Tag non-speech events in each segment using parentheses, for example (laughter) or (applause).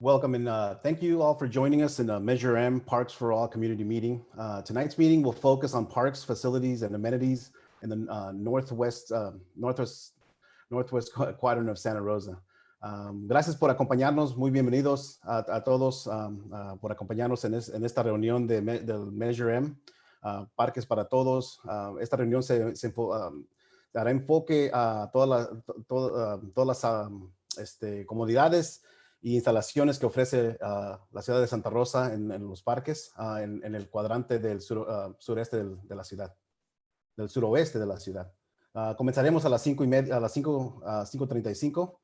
Welcome and uh, thank you all for joining us in the Measure M Parks for All community meeting. Uh, tonight's meeting will focus on parks, facilities, and amenities in the uh, northwest, northwest, northwest quadrant of Santa Rosa. Um, gracias por acompañarnos, muy bienvenidos a, a todos um, uh, por acompañarnos en, es, en, esta reunión de, del Measure M, uh, Parques para Todos. Uh, esta reunión se, se um, dará enfoque a todas la, to, todas las um, este, comodidades y instalaciones que ofrece uh, la ciudad de Santa Rosa en, los parques, uh, en, el cuadrante del uh, sureste de la ciudad, del suroeste de la ciudad. comenzaremos a las 5 y media, a las 5, 5.35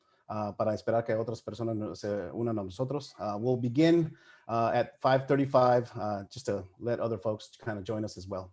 para esperar que otras personas se unan a nosotros. we'll begin at 5.35 just to let other folks kind of join us as well.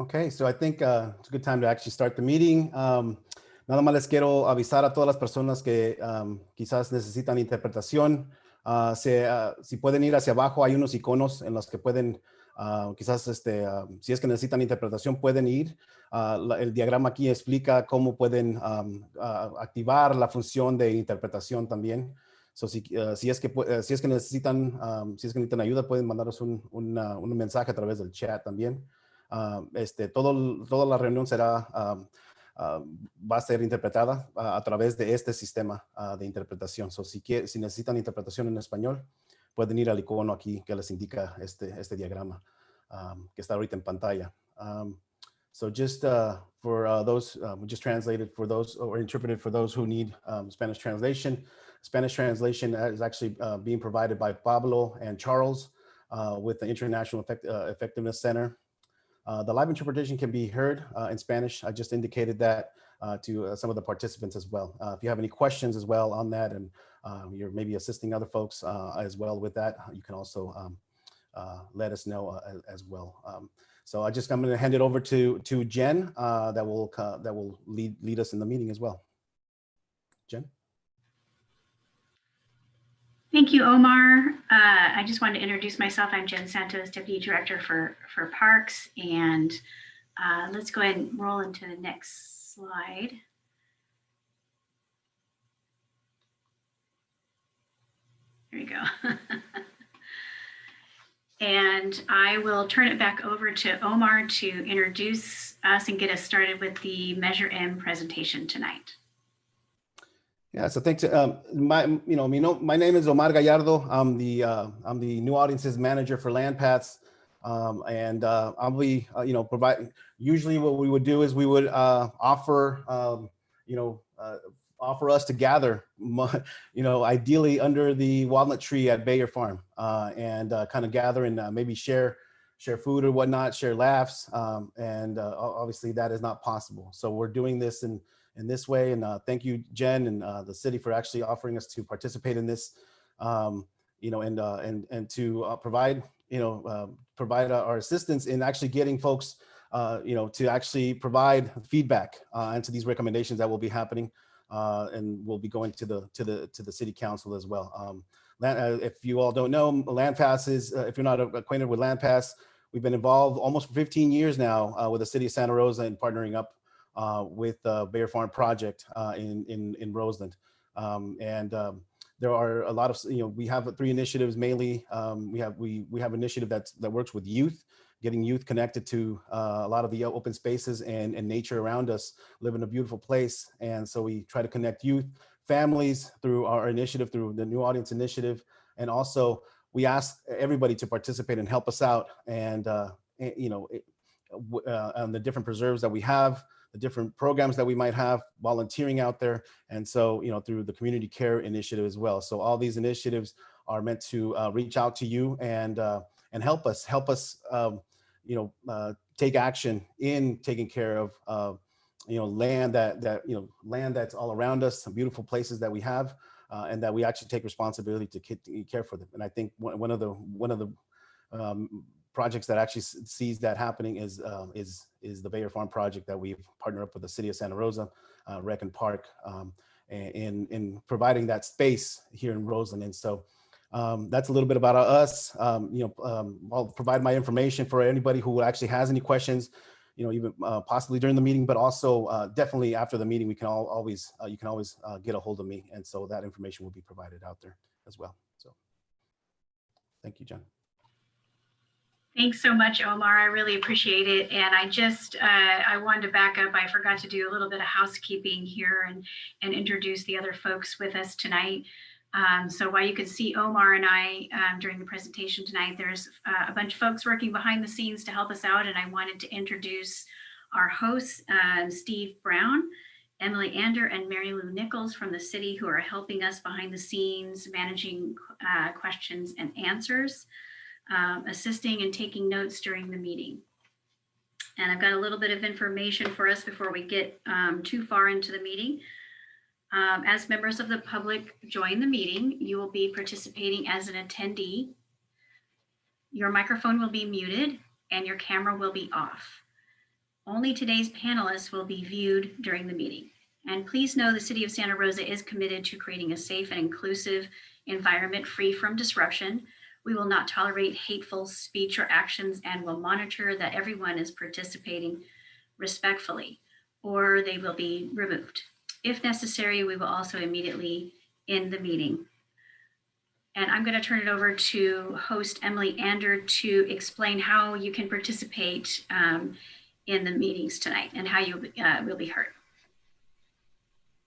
Okay, so I think uh, it's a good time to actually start the meeting. Um, nada más les quiero avisar a todas las personas que um, quizás necesitan interpretación. Uh, uh, si pueden ir hacia abajo, hay unos iconos en los que pueden, quizás este, um, si es que necesitan interpretación, pueden ir. El diagrama aquí explica cómo pueden um, activar la función de interpretación también. So, si, es que, si es que necesitan, si es que necesitan ayuda, pueden mandaros un, una- un mensaje a través del chat también. Ah, este, todo, toda la reunión será, um, ah, va a ser interpretada a través de este sistema de interpretación. So, si, quie- si necesitan interpretación en español, pueden ir al icono aquí que les indica este, este diagrama um, que está ahorita en pantalla. Um, so just uh, for uh, those, uh, we just translated for those or interpreted for those who need um, Spanish translation. Spanish translation is actually uh, being provided by Pablo and Charles uh, with the International Effect, uh, Effectiveness Center. Uh, the live interpretation can be heard uh, in Spanish. I just indicated that uh, to some of the participants as well. If you have any questions as well on that and um, you're maybe assisting other folks as well with that, you can also um, let us know as, as well. Um, so I just, I'm going to hand it over to, to Jen uh, that will, uh, that will lead, lead us in the meeting as well. Jen? Thank you, Omar. Uh, I just wanted to introduce myself. I'm Jen Santos, Deputy Director for, for Parks. And uh, let's go ahead and roll into the next slide. There you go. (laughs) And I will turn it back over to Omar to introduce us and get us started with the Measure M presentation tonight. Yeah, so thanks. Um, my, you know, me know, my name is Omar Gallardo. I'm the, uh, I'm the new audiences manager for LandPaths. Um, and, uh, I'll be, uh, you know, provide, usually what we would do is we would, uh, offer, um, you know, uh, offer us to gather, (laughs) you know, ideally under the walnut tree at Bayer Farm, uh, and, kind of gather and, maybe share, share food or whatnot, share laughs. Um, and, obviously that is not possible. So we're doing this in, in this way. And uh, thank you, Jen, and uh, the city for actually offering us to participate in this, um, you know, and uh, and and to provide, you know, uh, provide our assistance in actually getting folks, you know, to actually provide feedback into these recommendations that will be happening, uh, and will be going to the to the to the city council as well. Um, if you all don't know, LandPaths is, uh, if you're not acquainted with LandPaths, we've been involved almost for 15 years now with the city of Santa Rosa and partnering up with the Bayer Farm project uh, in, in, in Roseland. Um, and um, there are a lot of, you know, we have three initiatives mainly. Um, we have, we, we have initiative that's, that works with youth, getting youth connected to uh, a lot of the open spaces and, and nature around us, live in a beautiful place. And so we try to connect youth, families through our initiative, through the New Audience Initiative. And also we ask everybody to participate and help us out. And, uh, eh, you know, uh, on the different preserves that we have, the different programs that we might have, volunteering out there. And so, you know, through the community care initiative as well. So all these initiatives are meant to uh, reach out to you and, uh, and help us, help us, um, you know, uh, take action in taking care of, uh, you know, land that, that, you know, land that's all around us, some beautiful places that we have, uh, and that we actually take responsibility to care for them. And I think one one of the, one of the um, projects that actually sees that happening is um, is is the Bayer Farm project that we've partnered up with the city of Santa Rosa, uh, Rec and Park, um, in in providing that space here in Roseland. And so um, that's a little bit about us. Um, you know, um, I'll provide my information for anybody who actually has any questions. You know, even uh, possibly during the meeting, but also uh, definitely after the meeting, we can all always uh, you can always uh, get a hold of me, and so that information will be provided out there as well. So, thank you, John. Thanks so much, Omar. I really appreciate it. And I just, uh, I wanted to back up. I forgot to do a little bit of housekeeping here and, and introduce the other folks with us tonight. Um, so while you can see Omar and I um, during the presentation tonight, there's uh, a bunch of folks working behind the scenes to help us out. And I wanted to introduce our hosts, um, Steve Brown, Emily Ander, and Mary Lou Nichols from the city who are helping us behind the scenes, managing uh, questions and answers um, assisting and taking notes during the meeting. And I've got a little bit of information for us before we get um, too far into the meeting. Um, as members of the public join the meeting, you will be participating as an attendee. Your microphone will be muted and your camera will be off. Only today's panelists will be viewed during the meeting. And please know the City of Santa Rosa is committed to creating a safe and inclusive environment free from disruption. We will not tolerate hateful speech or actions and will monitor that everyone is participating respectfully or they will be removed. If necessary, we will also immediately end the meeting. And I'm going to turn it over to host Emily Ander to explain how you can participate um, in the meetings tonight and how you uh, will be heard.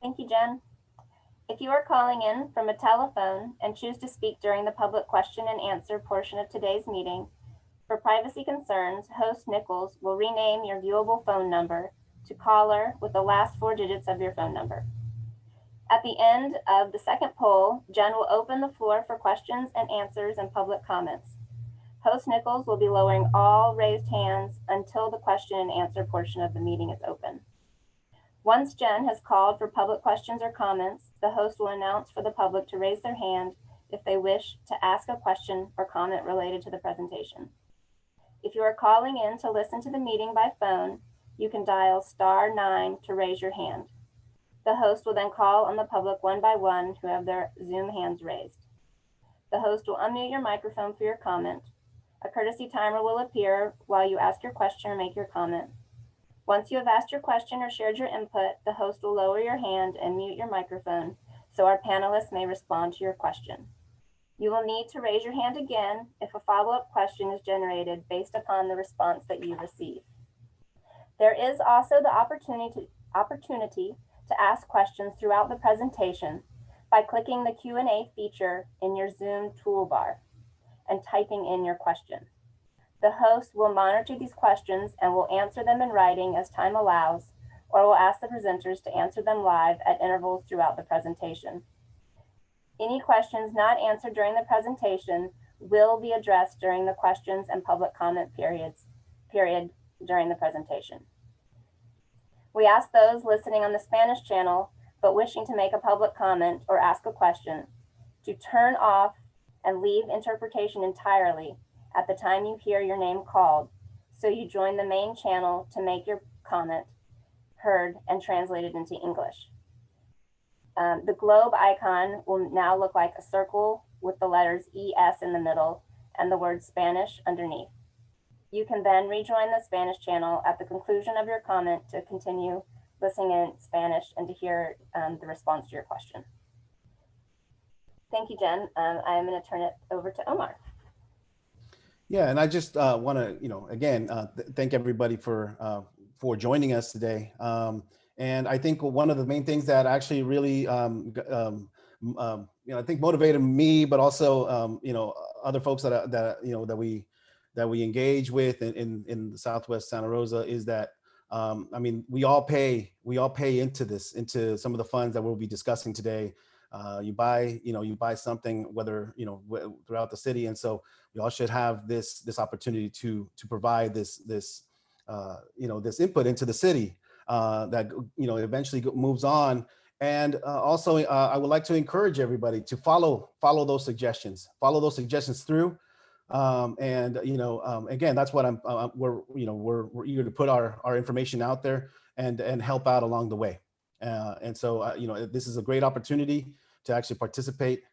Thank you, Jen. If you are calling in from a telephone and choose to speak during the public question and answer portion of today's meeting, for privacy concerns, host Nichols will rename your viewable phone number to caller with the last four digits of your phone number. At the end of the second poll, Jen will open the floor for questions and answers and public comments. Host Nichols will be lowering all raised hands until the question and answer portion of the meeting is open. Once Jen has called for public questions or comments, the host will announce for the public to raise their hand if they wish to ask a question or comment related to the presentation. If you are calling in to listen to the meeting by phone, you can dial star nine to raise your hand. The host will then call on the public one by one who have their Zoom hands raised. The host will unmute your microphone for your comment. A courtesy timer will appear while you ask your question or make your comment. Once you have asked your question or shared your input, the host will lower your hand and mute your microphone so our panelists may respond to your question. You will need to raise your hand again if a follow-up question is generated based upon the response that you receive. There is also the opportunity, opportunity to ask questions throughout the presentation by clicking the Q&A feature in your Zoom toolbar and typing in your question. The host will monitor these questions and will answer them in writing as time allows, or will ask the presenters to answer them live at intervals throughout the presentation. Any questions not answered during the presentation will be addressed during the questions and public comment periods period during the presentation. We ask those listening on the Spanish channel but wishing to make a public comment or ask a question to turn off and leave interpretation entirely at the time you hear your name called, so you join the main channel to make your comment heard and translated into English. Um, the globe icon will now look like a circle with the letters ES in the middle and the word Spanish underneath. You can then rejoin the Spanish channel at the conclusion of your comment to continue listening in Spanish and to hear um, the response to your question. Thank you, Jen. Um, I'm going to turn it over to Omar. Yeah, and I just uh, want to, you know, again, uh, th thank everybody for uh, for joining us today. Um, and I think one of the main things that actually really, um, um, um, you know, I think motivated me, but also, um, you know, other folks that that you know that we that we engage with in in, in the Southwest Santa Rosa is that. Um, I mean, we all pay, we all pay into this, into some of the funds that we'll be discussing today. Uh, you buy, you know, you buy something, whether, you know, throughout the city. And so we all should have this this opportunity to to provide this this uh, you know this input into the city uh, that you know eventually moves on. And uh, also, uh, I would like to encourage everybody to follow follow those suggestions, follow those suggestions through. Um, and you know, um, again, that's what I'm. Uh, we're you know we're we're eager to put our our information out there and and help out along the way. Uh, and so you know, this is a great opportunity to actually participate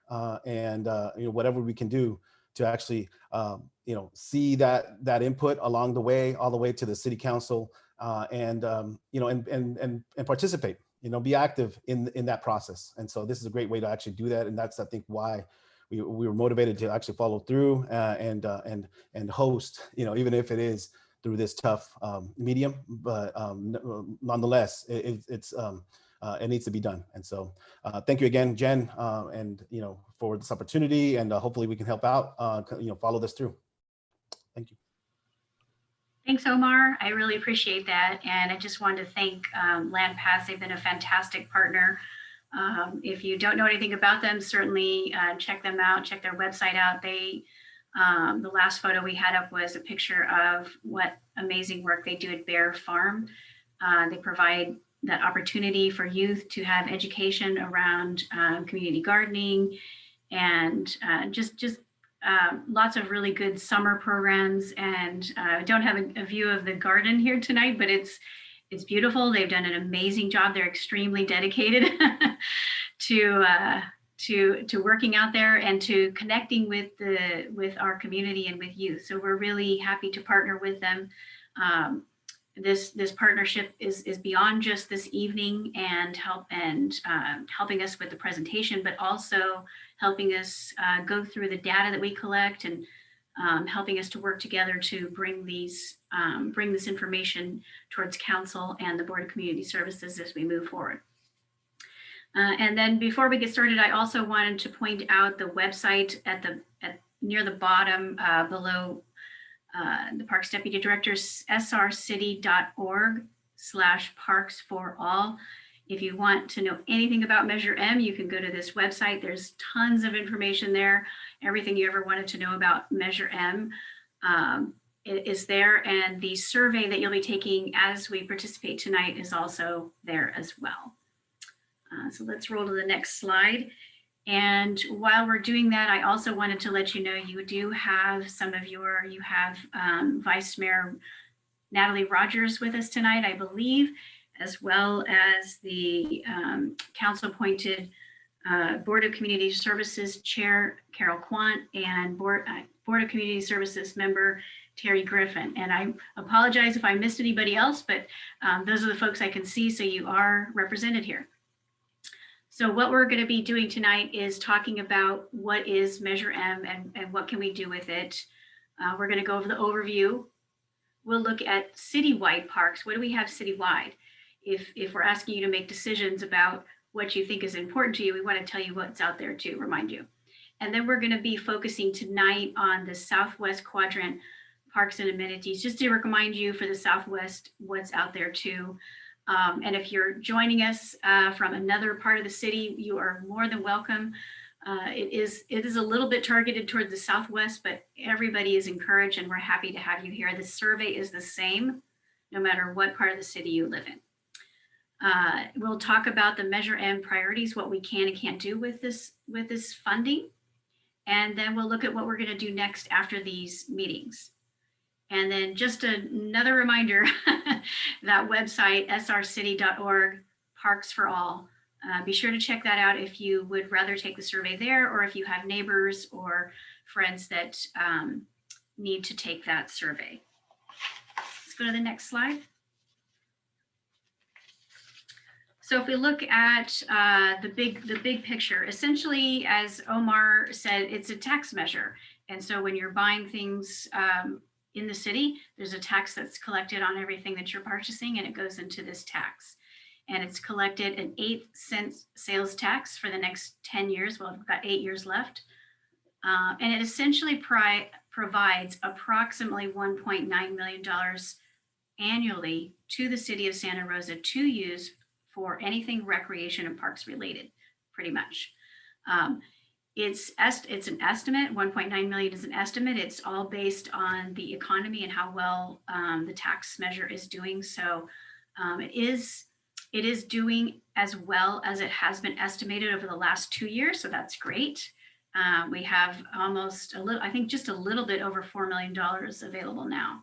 and you know whatever we can do to actually, um, you know, see that that input along the way, all the way to the city council, uh, and um, you know, and and and and participate. You know, be active in in that process. And so this is a great way to actually do that, and that's I think why we we were motivated to actually follow through uh, and uh, and and host. You know, even if it is through this tough um, medium, but um, nonetheless, it, it's um, uh, it needs to be done. And so uh, thank you again, Jen, uh, and you know for this opportunity, and uh, hopefully we can help out. Uh, you know, follow this through. Thank you. Thanks, Omar. I really appreciate that, and I just wanted to thank um, LandPaths. They've been a fantastic partner. Um, if you don't know anything about them, certainly uh, check them out. Check their website out. They um, the last photo we had up was a picture of what amazing work they do at Bayer Farm. Uh, they provide that opportunity for youth to have education around um, community gardening and uh, just just um, lots of really good summer programs and uh, I don't have a, a view of the garden here tonight, but it's it's beautiful. They've done an amazing job. They're extremely dedicated (laughs) to uh, to to working out there and to connecting with the with our community and with youth. So we're really happy to partner with them. Um, this this partnership is is beyond just this evening and help and um, helping us with the presentation, but also helping us uh, go through the data that we collect and um, helping us to work together to bring these um, bring this information towards council and the Board of Community Services as we move forward. Uh, and then before we get started, I also wanted to point out the website at the at near the bottom uh, below uh, the Parks Deputy Director's srcity.org slash parks for all. If you want to know anything about Measure M, you can go to this website. There's tons of information there. Everything you ever wanted to know about Measure M um, is there. And the survey that you'll be taking as we participate tonight is also there as well. Uh, so let's roll to the next slide. And while we're doing that, I also wanted to let you know you do have some of your, you have um, Vice Mayor Natalie Rogers with us tonight, I believe, as well as the um, council appointed uh, Board of Community Services Chair Carol Quant and Board, uh, Board of Community Services member Terry Griffin. And I apologize if I missed anybody else, but um, those are the folks I can see, so you are represented here. So what we're going to be doing tonight is talking about what is Measure M and, and what can we do with it. Uh, we're going to go over the overview. We'll look at citywide parks. What do we have citywide? If, if we're asking you to make decisions about what you think is important to you, we want to tell you what's out there to remind you. And then we're going to be focusing tonight on the Southwest Quadrant parks and amenities, just to remind you for the Southwest what's out there too. Um, and if you're joining us uh, from another part of the city, you are more than welcome. Uh, it is it is a little bit targeted toward the Southwest, but everybody is encouraged and we're happy to have you here. The survey is the same, no matter what part of the city you live in. Uh, we'll talk about the Measure M priorities, what we can and can't do with this with this funding. And then we'll look at what we're going to do next after these meetings. And then just another reminder, (laughs) that website, srcity.org, Parks for All. Uh, be sure to check that out if you would rather take the survey there or if you have neighbors or friends that um, need to take that survey. Let's go to the next slide. So if we look at uh, the big the big picture, essentially, as Omar said, it's a tax measure. And so when you're buying things um, in the city, there's a tax that's collected on everything that you're purchasing and it goes into this tax. And it's collected an eight cent sales tax for the next 10 years. Well, we've got eight years left. Uh, and it essentially provides approximately $1.9 million annually to the city of Santa Rosa to use for anything recreation and parks related, pretty much. Um, it's it's an estimate 1.9 million is an estimate. It's all based on the economy and how well um, the tax measure is doing. So um, it is it is doing as well as it has been estimated over the last two years so that's great. Um, we have almost a little i think just a little bit over four million dollars available now.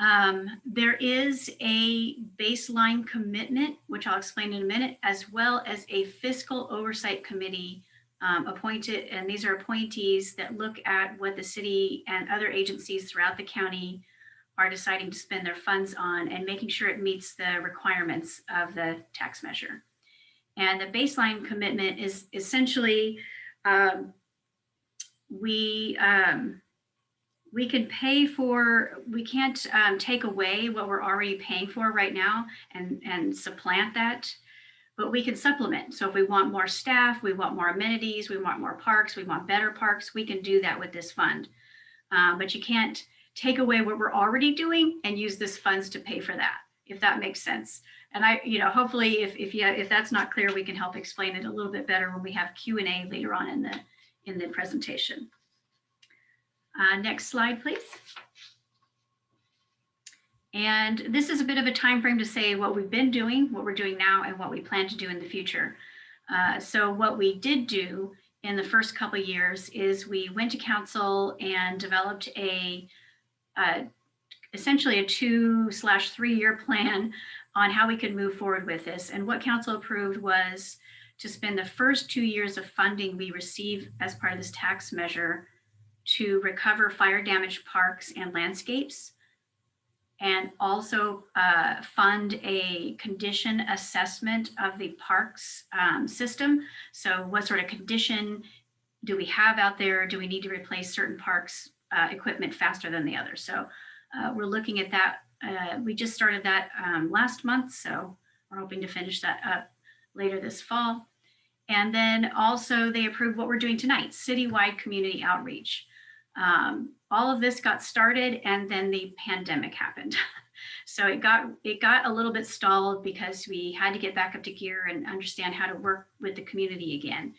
Um, there is a baseline commitment which i'll explain in a minute as well as a fiscal oversight committee um, appointed, and these are appointees that look at what the city and other agencies throughout the county are deciding to spend their funds on and making sure it meets the requirements of the tax measure. And the baseline commitment is essentially um, we um, we can pay for, we can't um, take away what we're already paying for right now and, and supplant that but we can supplement. So if we want more staff, we want more amenities, we want more parks, we want better parks, we can do that with this fund. Uh, but you can't take away what we're already doing and use this funds to pay for that, if that makes sense. And I, you know, hopefully if, if, you, if that's not clear, we can help explain it a little bit better when we have Q&A later on in the, in the presentation. Uh, next slide, please. And this is a bit of a time frame to say what we've been doing, what we're doing now, and what we plan to do in the future. Uh, so what we did do in the first couple years is we went to council and developed a uh, essentially a two slash three year plan on how we could move forward with this. And what council approved was to spend the first two years of funding we receive as part of this tax measure to recover fire damaged parks and landscapes and also uh, fund a condition assessment of the parks um, system. So what sort of condition do we have out there? Do we need to replace certain parks uh, equipment faster than the others? So uh, we're looking at that. Uh, we just started that um, last month, so we're hoping to finish that up later this fall. And then also they approved what we're doing tonight, citywide community outreach. Um, all of this got started and then the pandemic happened. (laughs) so it got it got a little bit stalled because we had to get back up to gear and understand how to work with the community again.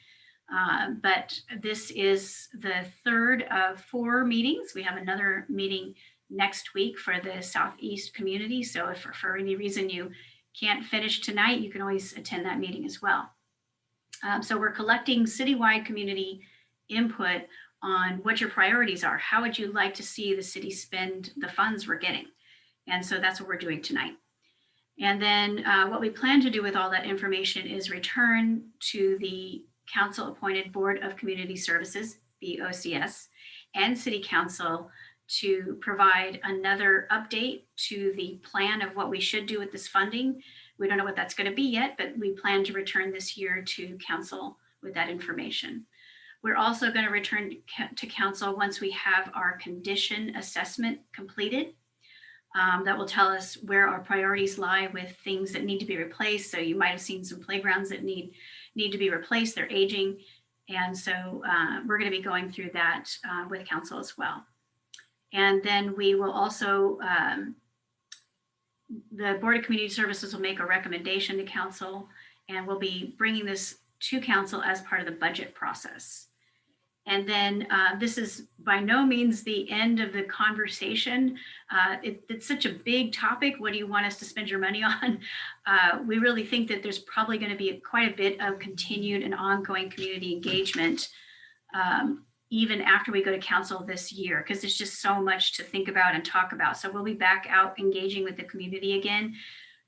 Uh, but this is the third of four meetings. We have another meeting next week for the Southeast community. So if for any reason you can't finish tonight, you can always attend that meeting as well. Um, so we're collecting citywide community input on what your priorities are. How would you like to see the city spend the funds we're getting? And so that's what we're doing tonight. And then uh, what we plan to do with all that information is return to the council appointed Board of Community Services, the OCS, and City Council to provide another update to the plan of what we should do with this funding. We don't know what that's going to be yet, but we plan to return this year to council with that information. We're also going to return to council once we have our condition assessment completed. Um, that will tell us where our priorities lie with things that need to be replaced. So you might have seen some playgrounds that need need to be replaced. They're aging. And so uh, we're going to be going through that uh, with council as well. And then we will also, um, the Board of Community Services will make a recommendation to council and we'll be bringing this to council as part of the budget process. And then uh, this is by no means the end of the conversation. Uh, it, it's such a big topic. What do you want us to spend your money (laughs) on? Uh, we really think that there's probably going to be quite a bit of continued and ongoing community engagement um, even after we go to council this year, because there's just so much to think about and talk about. So we'll be back out engaging with the community again.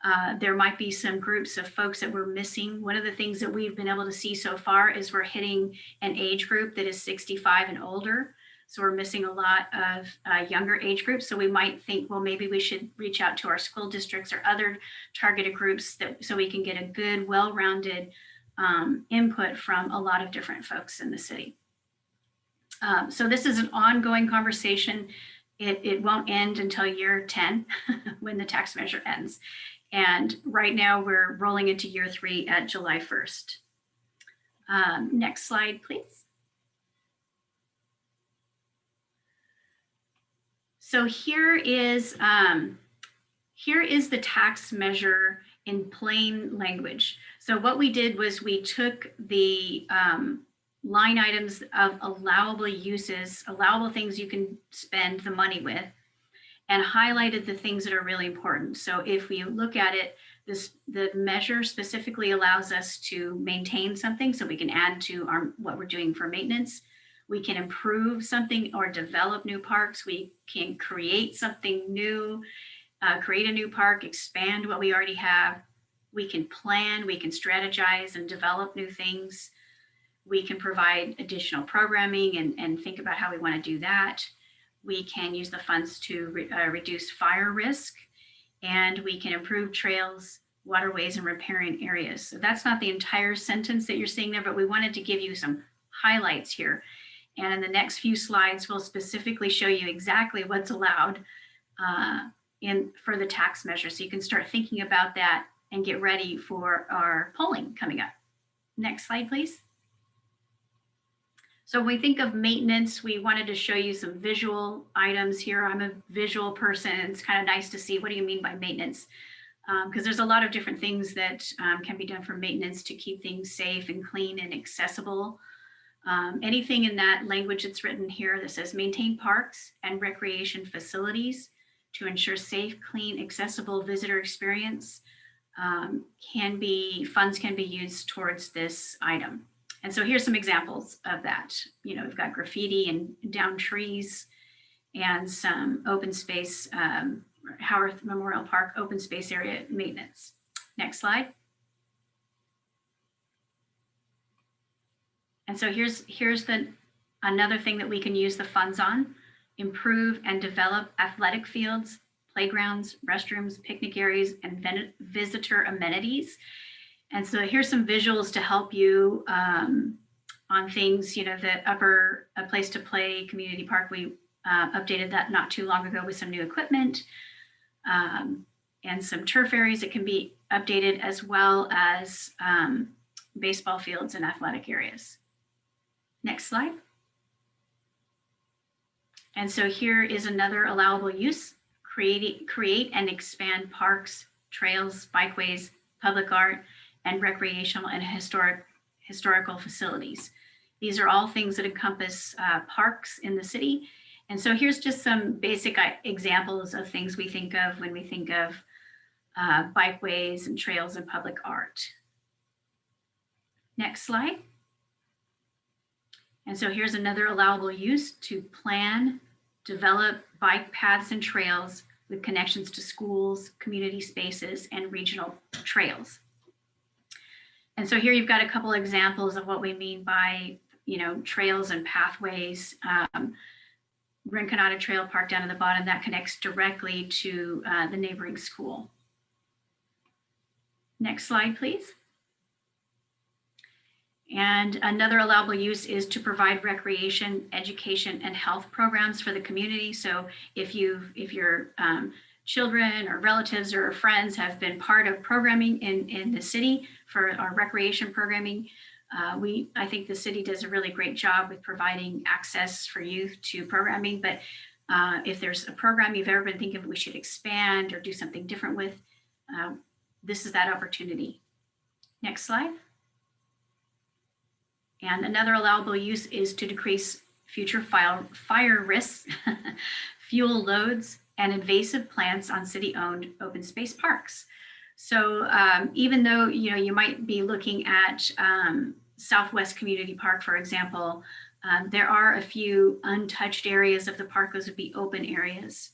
Uh, there might be some groups of folks that we're missing. One of the things that we've been able to see so far is we're hitting an age group that is 65 and older. So we're missing a lot of uh, younger age groups. So we might think, well, maybe we should reach out to our school districts or other targeted groups that so we can get a good, well-rounded um, input from a lot of different folks in the city. Um, so this is an ongoing conversation. It, it won't end until year 10 (laughs) when the tax measure ends. And right now we're rolling into year three at July 1st. Um, next slide, please. So here is, um, here is the tax measure in plain language. So what we did was we took the um, line items of allowable uses, allowable things you can spend the money with, and highlighted the things that are really important. So if we look at it, this the measure specifically allows us to maintain something so we can add to our what we're doing for maintenance. We can improve something or develop new parks. We can create something new, uh, create a new park, expand what we already have. We can plan, we can strategize and develop new things. We can provide additional programming and, and think about how we want to do that. We can use the funds to re, uh, reduce fire risk and we can improve trails, waterways and riparian areas. So that's not the entire sentence that you're seeing there, but we wanted to give you some highlights here. And in the next few slides, we'll specifically show you exactly what's allowed uh, in for the tax measure. So you can start thinking about that and get ready for our polling coming up. Next slide, please. So when we think of maintenance, we wanted to show you some visual items here. I'm a visual person. It's kind of nice to see what do you mean by maintenance? Because um, there's a lot of different things that um, can be done for maintenance to keep things safe and clean and accessible. Um, anything in that language that's written here that says maintain parks and recreation facilities to ensure safe, clean, accessible visitor experience um, can be, funds can be used towards this item. And so here's some examples of that. You know, we've got graffiti and down trees and some open space, um, Howarth Memorial Park open space area maintenance. Next slide. And so here's here's the another thing that we can use the funds on, improve and develop athletic fields, playgrounds, restrooms, picnic areas, and visitor amenities. And so here's some visuals to help you um, on things, you know, the upper a place to play community park. We uh, updated that not too long ago with some new equipment um, and some turf areas that can be updated as well as um, baseball fields and athletic areas. Next slide. And so here is another allowable use, create, create and expand parks, trails, bikeways, public art, and recreational and historic historical facilities. These are all things that encompass uh, parks in the city. And so here's just some basic uh, examples of things we think of when we think of uh, bikeways and trails and public art. Next slide. And so here's another allowable use to plan, develop bike paths and trails with connections to schools, community spaces, and regional trails. And so here you've got a couple examples of what we mean by, you know, trails and pathways. Um, Rinconada Trail Park down at the bottom that connects directly to uh, the neighboring school. Next slide, please. And another allowable use is to provide recreation, education, and health programs for the community. So if you if your um, children or relatives or friends have been part of programming in, in the city for our recreation programming, uh, we I think the city does a really great job with providing access for youth to programming. But uh, if there's a program you've ever been thinking we should expand or do something different with, uh, this is that opportunity. Next slide. And another allowable use is to decrease future fire, fire risks, (laughs) fuel loads, and invasive plants on city-owned open space parks. So um, even though you know you might be looking at um, Southwest Community Park, for example, um, there are a few untouched areas of the park. Those would be open areas.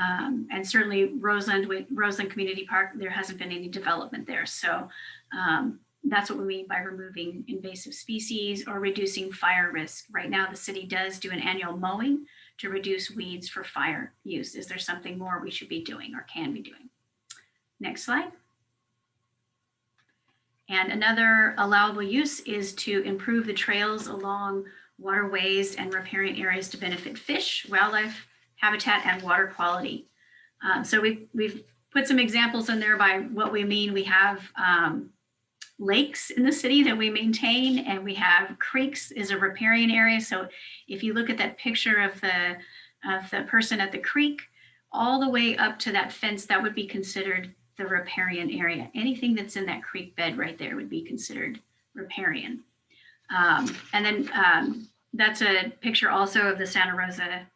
Um, and certainly Roseland, Roseland Community Park, there hasn't been any development there. So um, that's what we mean by removing invasive species or reducing fire risk. Right now, the city does do an annual mowing to reduce weeds for fire use. Is there something more we should be doing or can be doing? Next slide. And another allowable use is to improve the trails along waterways and riparian areas to benefit fish, wildlife, habitat, and water quality. Um, so we've, we've put some examples in there by what we mean. We have um, lakes in the city that we maintain and we have creeks is a riparian area. So if you look at that picture of the, of the person at the creek, all the way up to that fence, that would be considered the riparian area. Anything that's in that creek bed right there would be considered riparian. Um, and then um, that's a picture also of the Santa Rosa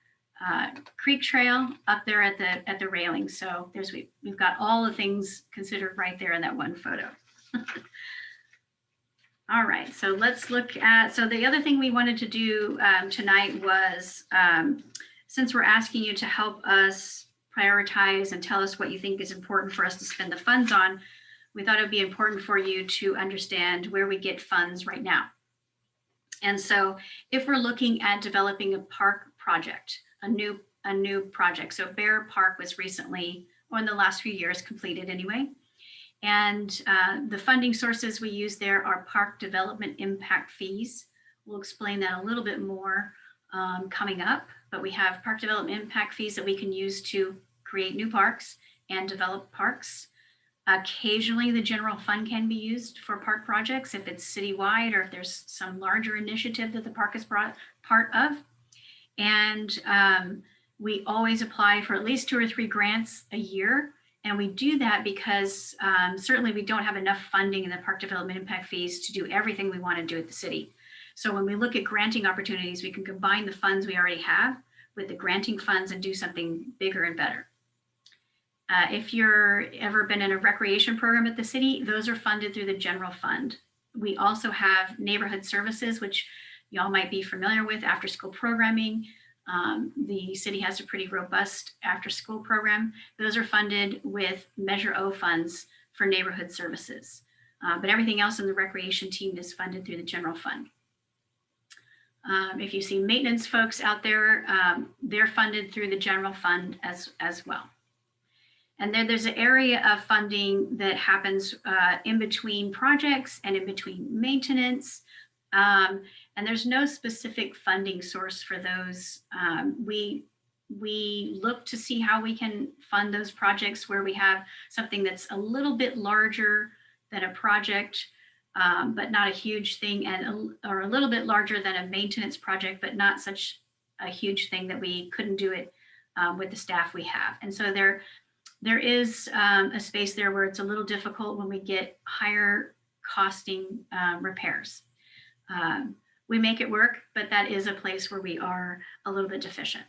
uh, Creek Trail up there at the at the railing. So there's we, we've got all the things considered right there in that one photo. (laughs) All right, so let's look at, so the other thing we wanted to do um, tonight was, um, since we're asking you to help us prioritize and tell us what you think is important for us to spend the funds on, we thought it would be important for you to understand where we get funds right now. And so if we're looking at developing a park project, a new, a new project, so Bayer Park was recently, or in the last few years, completed anyway. And uh, the funding sources we use there are park development impact fees. We'll explain that a little bit more um, coming up, but we have park development impact fees that we can use to create new parks and develop parks. Occasionally, the general fund can be used for park projects if it's citywide or if there's some larger initiative that the park is brought part of. And um, we always apply for at least two or three grants a year and we do that because um, certainly we don't have enough funding in the park development impact fees to do everything we want to do at the city. So when we look at granting opportunities, we can combine the funds we already have with the granting funds and do something bigger and better. Uh, if you're ever been in a recreation program at the city, those are funded through the general fund. we also have neighborhood services, which y'all might be familiar with after school programming. Um, the city has a pretty robust after school program. Those are funded with Measure O funds for neighborhood services. Uh, but everything else in the recreation team is funded through the general fund. Um, if you see maintenance folks out there, um, they're funded through the general fund as, as well. And then there's an area of funding that happens uh, in between projects and in between maintenance. Um, and there's no specific funding source for those. Um, we, we look to see how we can fund those projects where we have something that's a little bit larger than a project um, but not a huge thing and a, or a little bit larger than a maintenance project, but not such a huge thing that we couldn't do it um, with the staff we have. And so there, there is um, a space there where it's a little difficult when we get higher costing um, repairs. Um, we make it work, but that is a place where we are a little bit deficient.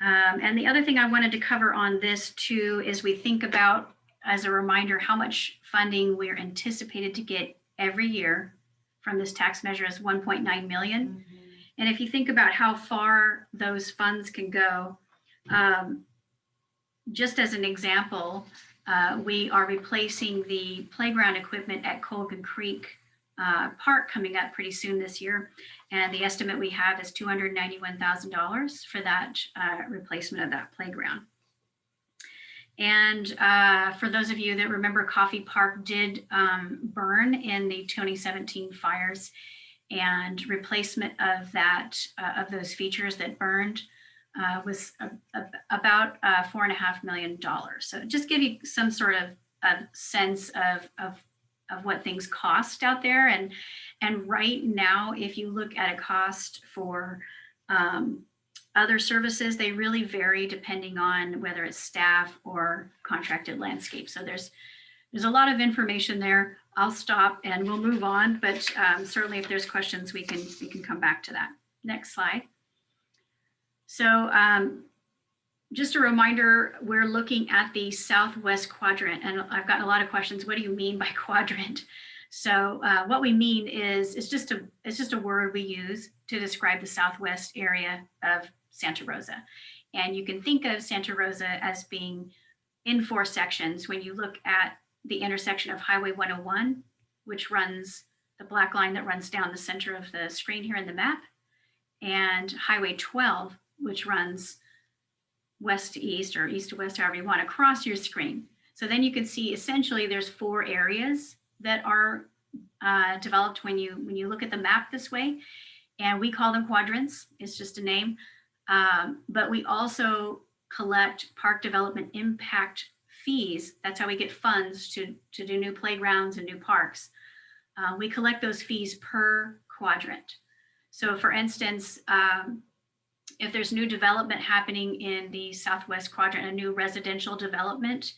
Um, and the other thing I wanted to cover on this too is we think about as a reminder how much funding we're anticipated to get every year from this tax measure is 1.9 million. And if you think about how far those funds can go, um, just as an example, uh, we are replacing the playground equipment at Colgan Creek uh, Park coming up pretty soon this year. And the estimate we have is $291,000 for that uh, replacement of that playground. And uh, for those of you that remember, Coffey Park did um, burn in the 2017 fires and replacement of that, uh, of those features that burned uh, was a, a, about uh, four and a half million dollars. So just give you some sort of a sense of, of, of what things cost out there. And, and right now, if you look at a cost for um, other services, they really vary depending on whether it's staff or contracted landscape. So there's there's a lot of information there. I'll stop and we'll move on, but um, certainly if there's questions, we can we can come back to that. Next slide. So um, just a reminder, we're looking at the southwest quadrant and I've gotten a lot of questions. What do you mean by (laughs) quadrant? So uh, what we mean is it's just a it's just a word we use to describe the southwest area of Santa Rosa. And you can think of Santa Rosa as being in four sections. When you look at the intersection of Highway 101, which runs the black line that runs down the center of the screen here in the map, and Highway 12, which runs west to east or east to west, however you want, across your screen. So then you can see essentially there's four areas that are uh, developed when you when you look at the map this way. And we call them quadrants. It's just a name. Um, but we also collect park development impact fees. That's how we get funds to, to do new playgrounds and new parks. Uh, we collect those fees per quadrant. So for instance, um, if there's new development happening in the Southwest quadrant, a new residential development,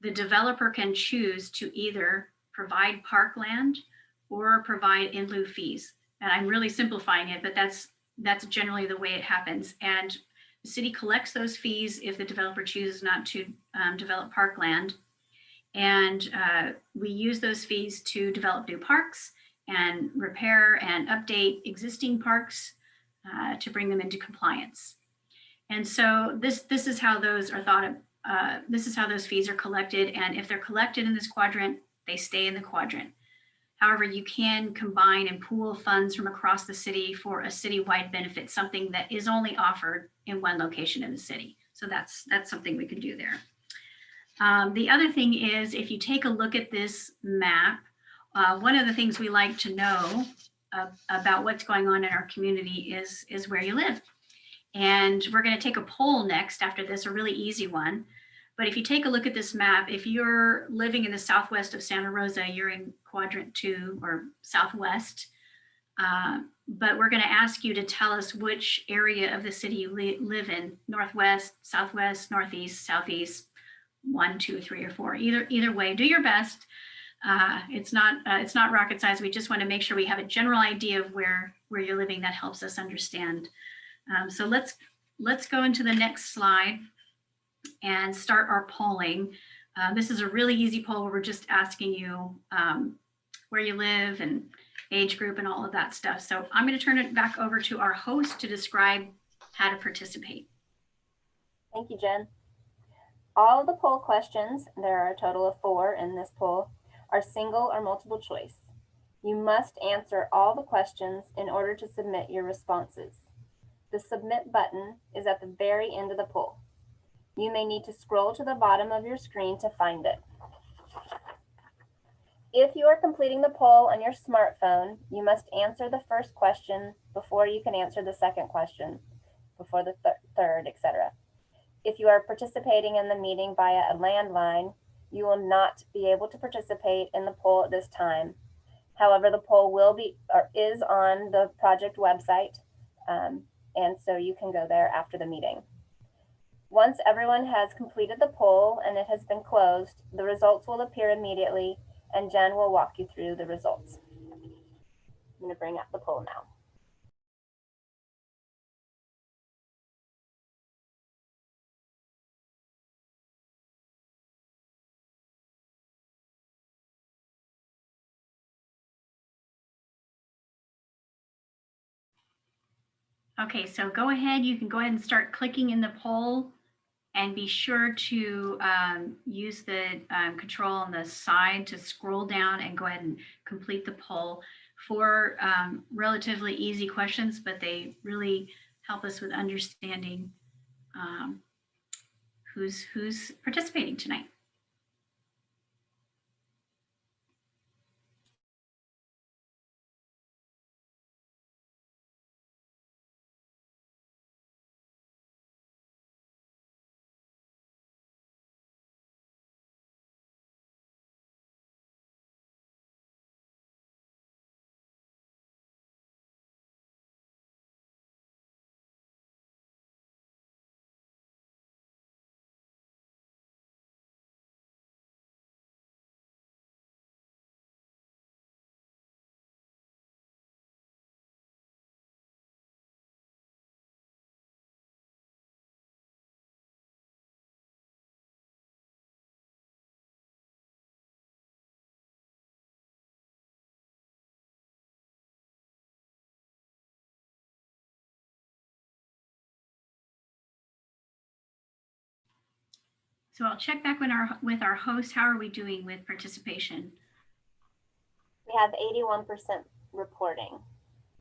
the developer can choose to either provide parkland or provide in lieu fees. And I'm really simplifying it, but that's that's generally the way it happens. And the city collects those fees if the developer chooses not to um, develop parkland. And uh, we use those fees to develop new parks and repair and update existing parks uh, to bring them into compliance. And so this, this is how those are thought of, uh, this is how those fees are collected. And if they're collected in this quadrant, they stay in the quadrant. However, you can combine and pool funds from across the city for a citywide benefit, something that is only offered in one location in the city. So that's that's something we could do there. Um, the other thing is if you take a look at this map, uh, one of the things we like to know uh, about what's going on in our community is, is where you live. And we're going to take a poll next after this, a really easy one. But if you take a look at this map, if you're living in the southwest of Santa Rosa, you're in quadrant two or southwest. Uh, but we're going to ask you to tell us which area of the city you li live in, northwest, southwest, northeast, southeast, one, two, three, or four. Either either way, do your best. Uh, it's not uh, it's not rocket science. We just want to make sure we have a general idea of where where you're living. That helps us understand. Um, so let's let's go into the next slide and start our polling. Uh, this is a really easy poll where we're just asking you um, where you live and age group and all of that stuff. So I'm going to turn it back over to our host to describe how to participate. Thank you, Jen. All of the poll questions, there are a total of four in this poll, are single or multiple choice. You must answer all the questions in order to submit your responses. The submit button is at the very end of the poll. You may need to scroll to the bottom of your screen to find it. If you are completing the poll on your smartphone, you must answer the first question before you can answer the second question, before the th third, etc. If you are participating in the meeting via a landline, you will not be able to participate in the poll at this time. However, the poll will be or is on the project website, um, and so you can go there after the meeting. Once everyone has completed the poll and it has been closed, the results will appear immediately and Jen will walk you through the results. I'm going to bring up the poll now. Okay, so go ahead. You can go ahead and start clicking in the poll and be sure to um, use the um, control on the side to scroll down and go ahead and complete the poll for um, relatively easy questions, but they really help us with understanding um, who's who's participating tonight. So I'll check back with our with our host. How are we doing with participation? We have 81% reporting.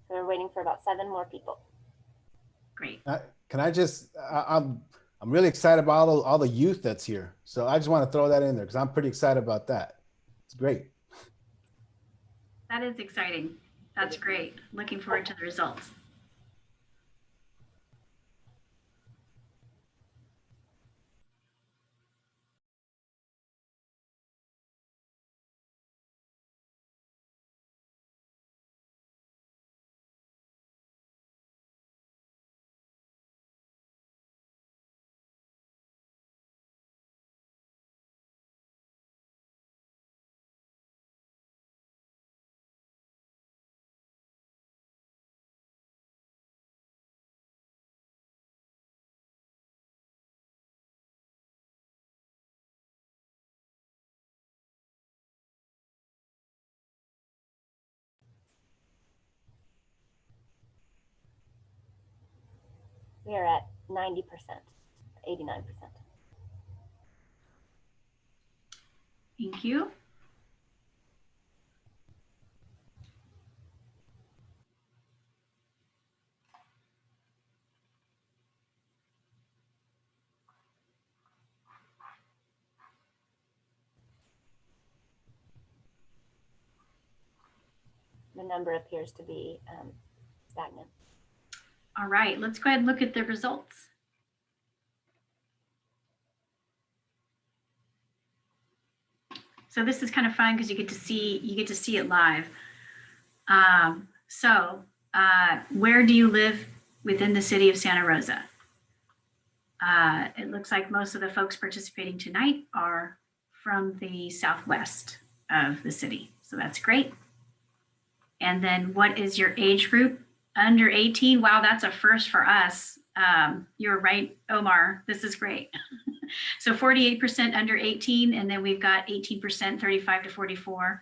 So we're waiting for about seven more people. Great. Uh, Can I just, I, I'm, I'm really excited about all the, all the youth that's here. So I just want to throw that in there because I'm pretty excited about that. It's great. That is exciting. That's great. Looking forward to the results. We are at 90%, 89%. Thank you. The number appears to be um, stagnant. All right, let's go ahead and look at the results. So this is kind of fun because you get to see you get to see it live. Um, so uh, where do you live within the city of Santa Rosa? Uh, it looks like most of the folks participating tonight are from the southwest of the city. So that's great. And then what is your age group? Under 18? Wow, that's a first for us. Um, you're right, Omar. This is great. (laughs) so 48% under 18, and then we've got 18% 35 to 44.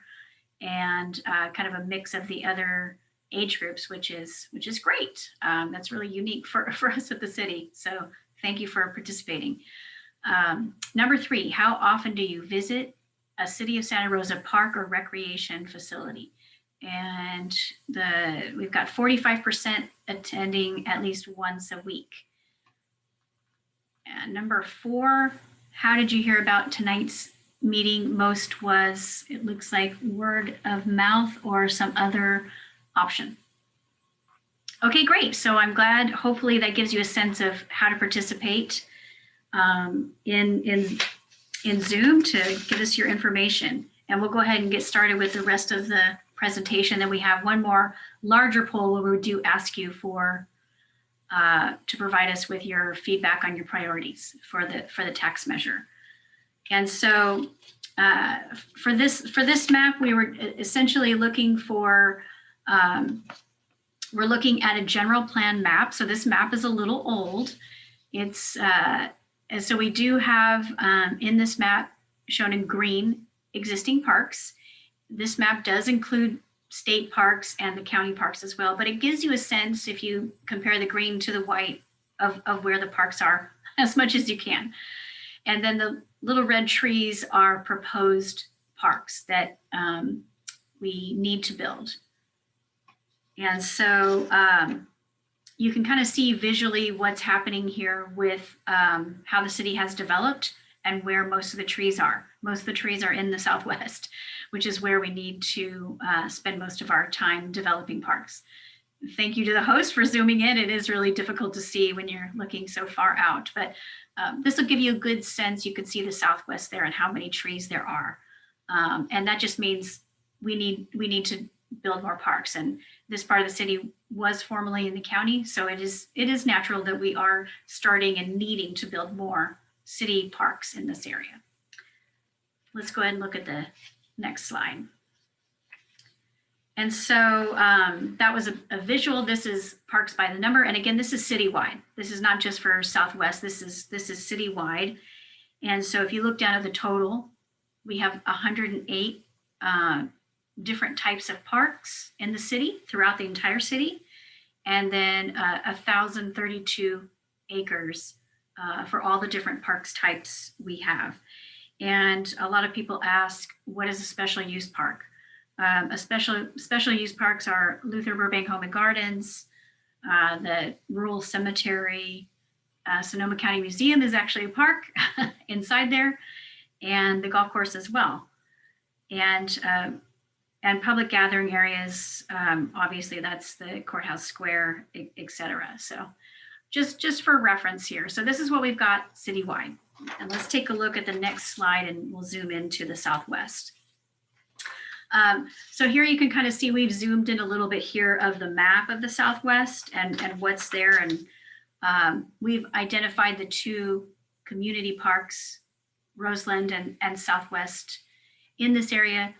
and uh, kind of a mix of the other age groups, which is which is great. Um, that's really unique for, (laughs) for us at the city. So thank you for participating. Um, number three, how often do you visit a City of Santa Rosa park or recreation facility? And the we've got 45% attending at least once a week. And number four, how did you hear about tonight's meeting? Most was, it looks like word of mouth or some other option. Okay, great. So I'm glad, hopefully that gives you a sense of how to participate um, in, in, in Zoom to give us your information. And we'll go ahead and get started with the rest of the presentation. Then we have one more larger poll where we do ask you for uh, to provide us with your feedback on your priorities for the for the tax measure. And so uh, for this for this map, we were essentially looking for um, we're looking at a general plan map. So this map is a little old. It's uh, so we do have um, in this map shown in green existing parks. This map does include state parks and the county parks as well, but it gives you a sense if you compare the green to the white of, of where the parks are (laughs) as much as you can. And then the little red trees are proposed parks that um, we need to build. And so um, you can kind of see visually what's happening here with um, how the city has developed and where most of the trees are. Most of the trees are in the (laughs) Southwest, which is where we need to uh, spend most of our time developing parks. Thank you to the host for zooming in. It is really difficult to see when you're looking so far out, but um, this will give you a good sense. You can see the Southwest there and how many trees there are. Um, and that just means we need we need to build more parks. And this part of the city was formerly in the county. So it is it is natural that we are starting and needing to build more city parks in this area. Let's go ahead and look at the next slide. And so um, that was a, a, visual. This is parks by the number. And again, this is citywide. This is not just for Southwest. This is this is citywide. And so if you look down at the total, we have 108 uh, different types of parks in the city throughout the entire city. And then uh, 1,032 acres uh, for all the different parks types we have. And a lot of people ask, what is a special use park? Um, a special special use parks are Luther Burbank Home and Gardens, uh, the Rural Cemetery, uh, Sonoma County Museum is actually a park (laughs) inside there, and the golf course as well. And uh, and public gathering areas, um, obviously that's the courthouse square, et cetera. So just, just for reference here. So this is what we've got citywide. And let's take a look at the next slide and we'll zoom into the Southwest. Um, so here you can kind of see we've zoomed in a little bit here of the map of the Southwest and, and what's there. And um, we've identified the two community parks, Roseland and, and Southwest in this area.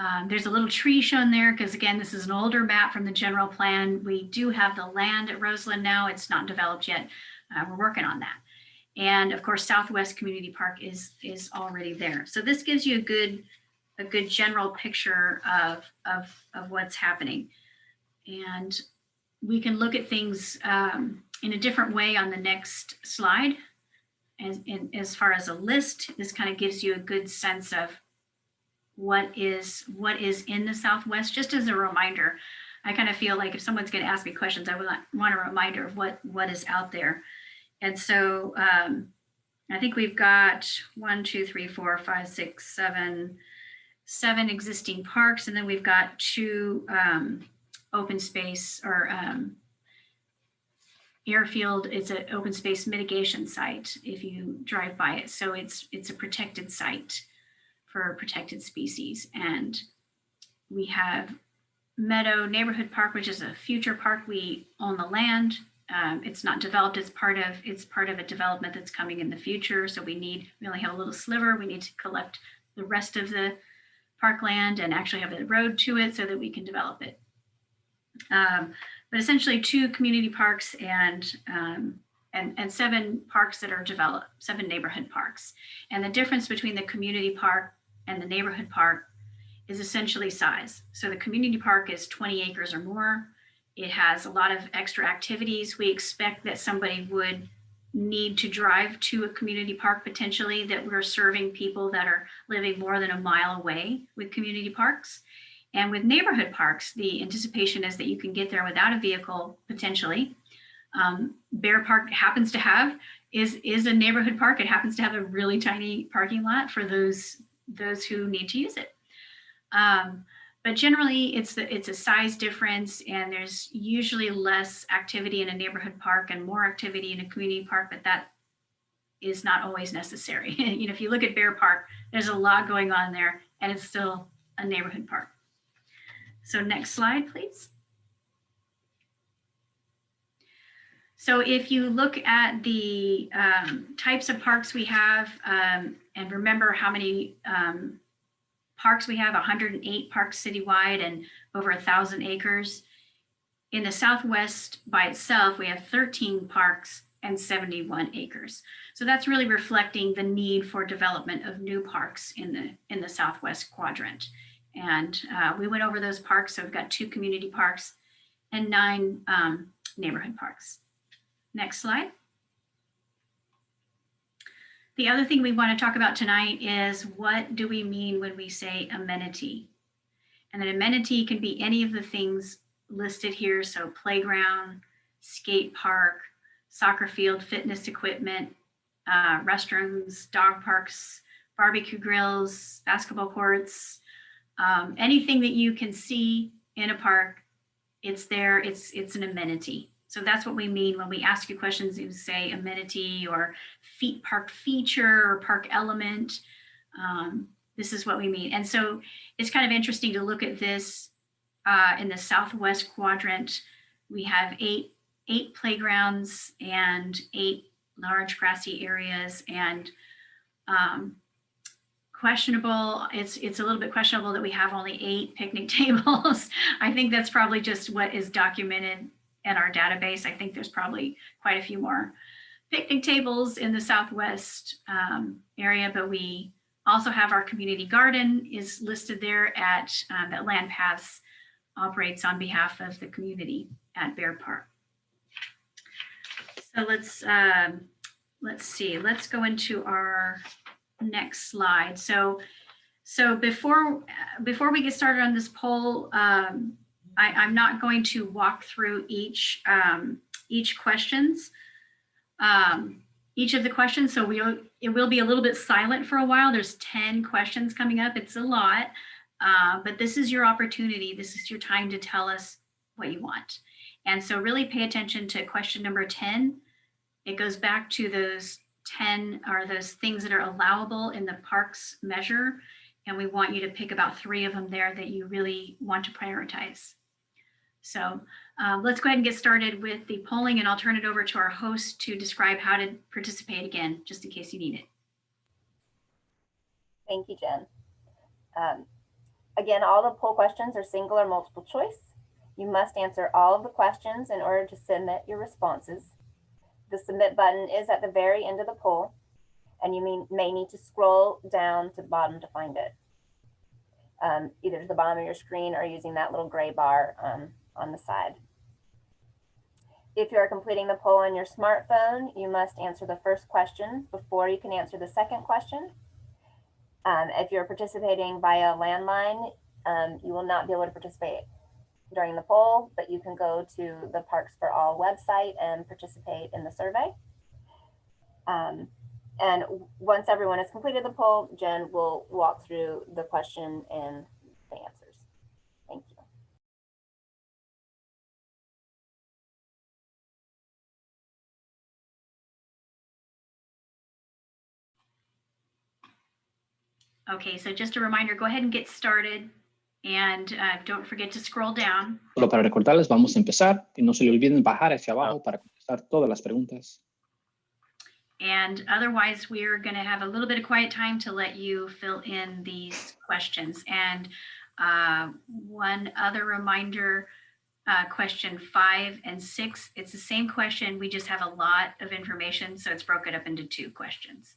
Um, there's a little tree shown there because again, this is an older map from the general plan. We do have the land at Roseland now. It's not developed yet. Uh, we're working on that. And of course, Southwest Community Park is, is already there. So this gives you a good, a good general picture of, of, of what's happening. And we can look at things um, in a different way on the next slide. As, as far as a list, this kind of gives you a good sense of what is what is in the Southwest, just as a reminder. I kind of feel like if someone's going to ask me questions, I would want a reminder of what what is out there. And so um, I think we've got one, two, three, four, five, six, seven, seven existing parks, and then we've got two um, open space or um, airfield. It's an open space mitigation site if you drive by it. So it's it's a protected site for protected species. And we have Meadow Neighborhood Park, which is a future park. We own the land. Um, it's not developed. It's part of it's part of a development that's coming in the future. So we need we only have a little sliver. We need to collect the rest of the parkland and actually have a road to it so that we can develop it. Um, but essentially two community parks and um, and, and seven parks that are developed, seven neighborhood parks. And the difference between the community park and the neighborhood park is essentially size. So the community park is 20 acres or more. It has a lot of extra activities. We expect that somebody would need to drive to a community park potentially that we're serving people that are living more than a mile away with community parks. And with neighborhood parks, the anticipation is that you can get there without a vehicle potentially. Um, Bayer Park happens to have is is a neighborhood park. It happens to have a really tiny parking lot for those those who need to use it. Um, but generally, it's the, it's a size difference, and there's usually less activity in a neighborhood park and more activity in a community park. But that is not always necessary. (laughs) you know, if you look at Bayer Park, there's a lot going on there, and it's still a neighborhood park. So next slide, please. So if you look at the um, types of parks we have, um, and remember how many um, parks we have, 108 parks citywide and over a thousand acres. In the Southwest by itself, we have 13 parks and 71 acres. So that's really reflecting the need for development of new parks in the, in the Southwest quadrant. And uh, we went over those parks. So we've got two community parks and nine um, neighborhood parks. Next slide. The other thing we want to talk about tonight is what do we mean when we say amenity? And an amenity can be any of the things listed here. So playground, skate park, soccer field, fitness equipment, uh, restrooms, dog parks, barbecue grills, basketball courts, um, anything that you can see in a park, it's there, it's, it's an amenity. So that's what we mean when we ask you questions, you say amenity or feet park feature or park element. Um, this is what we mean. And so it's kind of interesting to look at this uh, in the Southwest quadrant. We have eight, eight playgrounds and eight large grassy areas and um, questionable. It's it's a little bit questionable that we have only eight picnic (laughs) tables. I think that's probably just what is documented in our database. I think there's probably quite a few more picnic tables in the Southwest um, area, but we also have our community garden is listed there at um, that LandPaths operates on behalf of the community at Bayer Park. So let's um, let's see. Let's go into our next slide. So so before before we get started on this poll, um, I, am not going to walk through each um, each questions, um, each of the questions. So we'll it will be a little bit silent for a while. There's 10 questions coming up. It's a lot, uh, but this is your opportunity. This is your time to tell us what you want. And so really pay attention to question number 10. It goes back to those 10 are those things that are allowable in the parks measure. And we want you to pick about three of them there that you really want to prioritize. So um, let's go ahead and get started with the polling and I'll turn it over to our host to describe how to participate again, just in case you need it. Thank you, Jen. Um, again, all the poll questions are single or multiple choice. You must answer all of the questions in order to submit your responses. The submit button is at the very end of the poll and you may, may need to scroll down to the bottom to find it. Um, either to the bottom of your screen or using that little gray bar um, on the side. If you are completing the poll on your smartphone, you must answer the first question before you can answer the second question. Um, if you're participating via landline, um, you will not be able to participate during the poll, but you can go to the Parks for All website and participate in the survey. Um, and once everyone has completed the poll, Jen will walk through the question and the answers. Okay, so just a reminder, go ahead and get started and uh, don't forget to scroll down. Solo para recordarles, vamos a empezar y no se le olviden bajar hacia abajo para contestar todas las preguntas. And otherwise, we're going to have a little bit of quiet time to let you fill in these questions. And uh, one other reminder, uh, question five and six, it's the same question. We just have a lot of information, so it's broken up into two questions.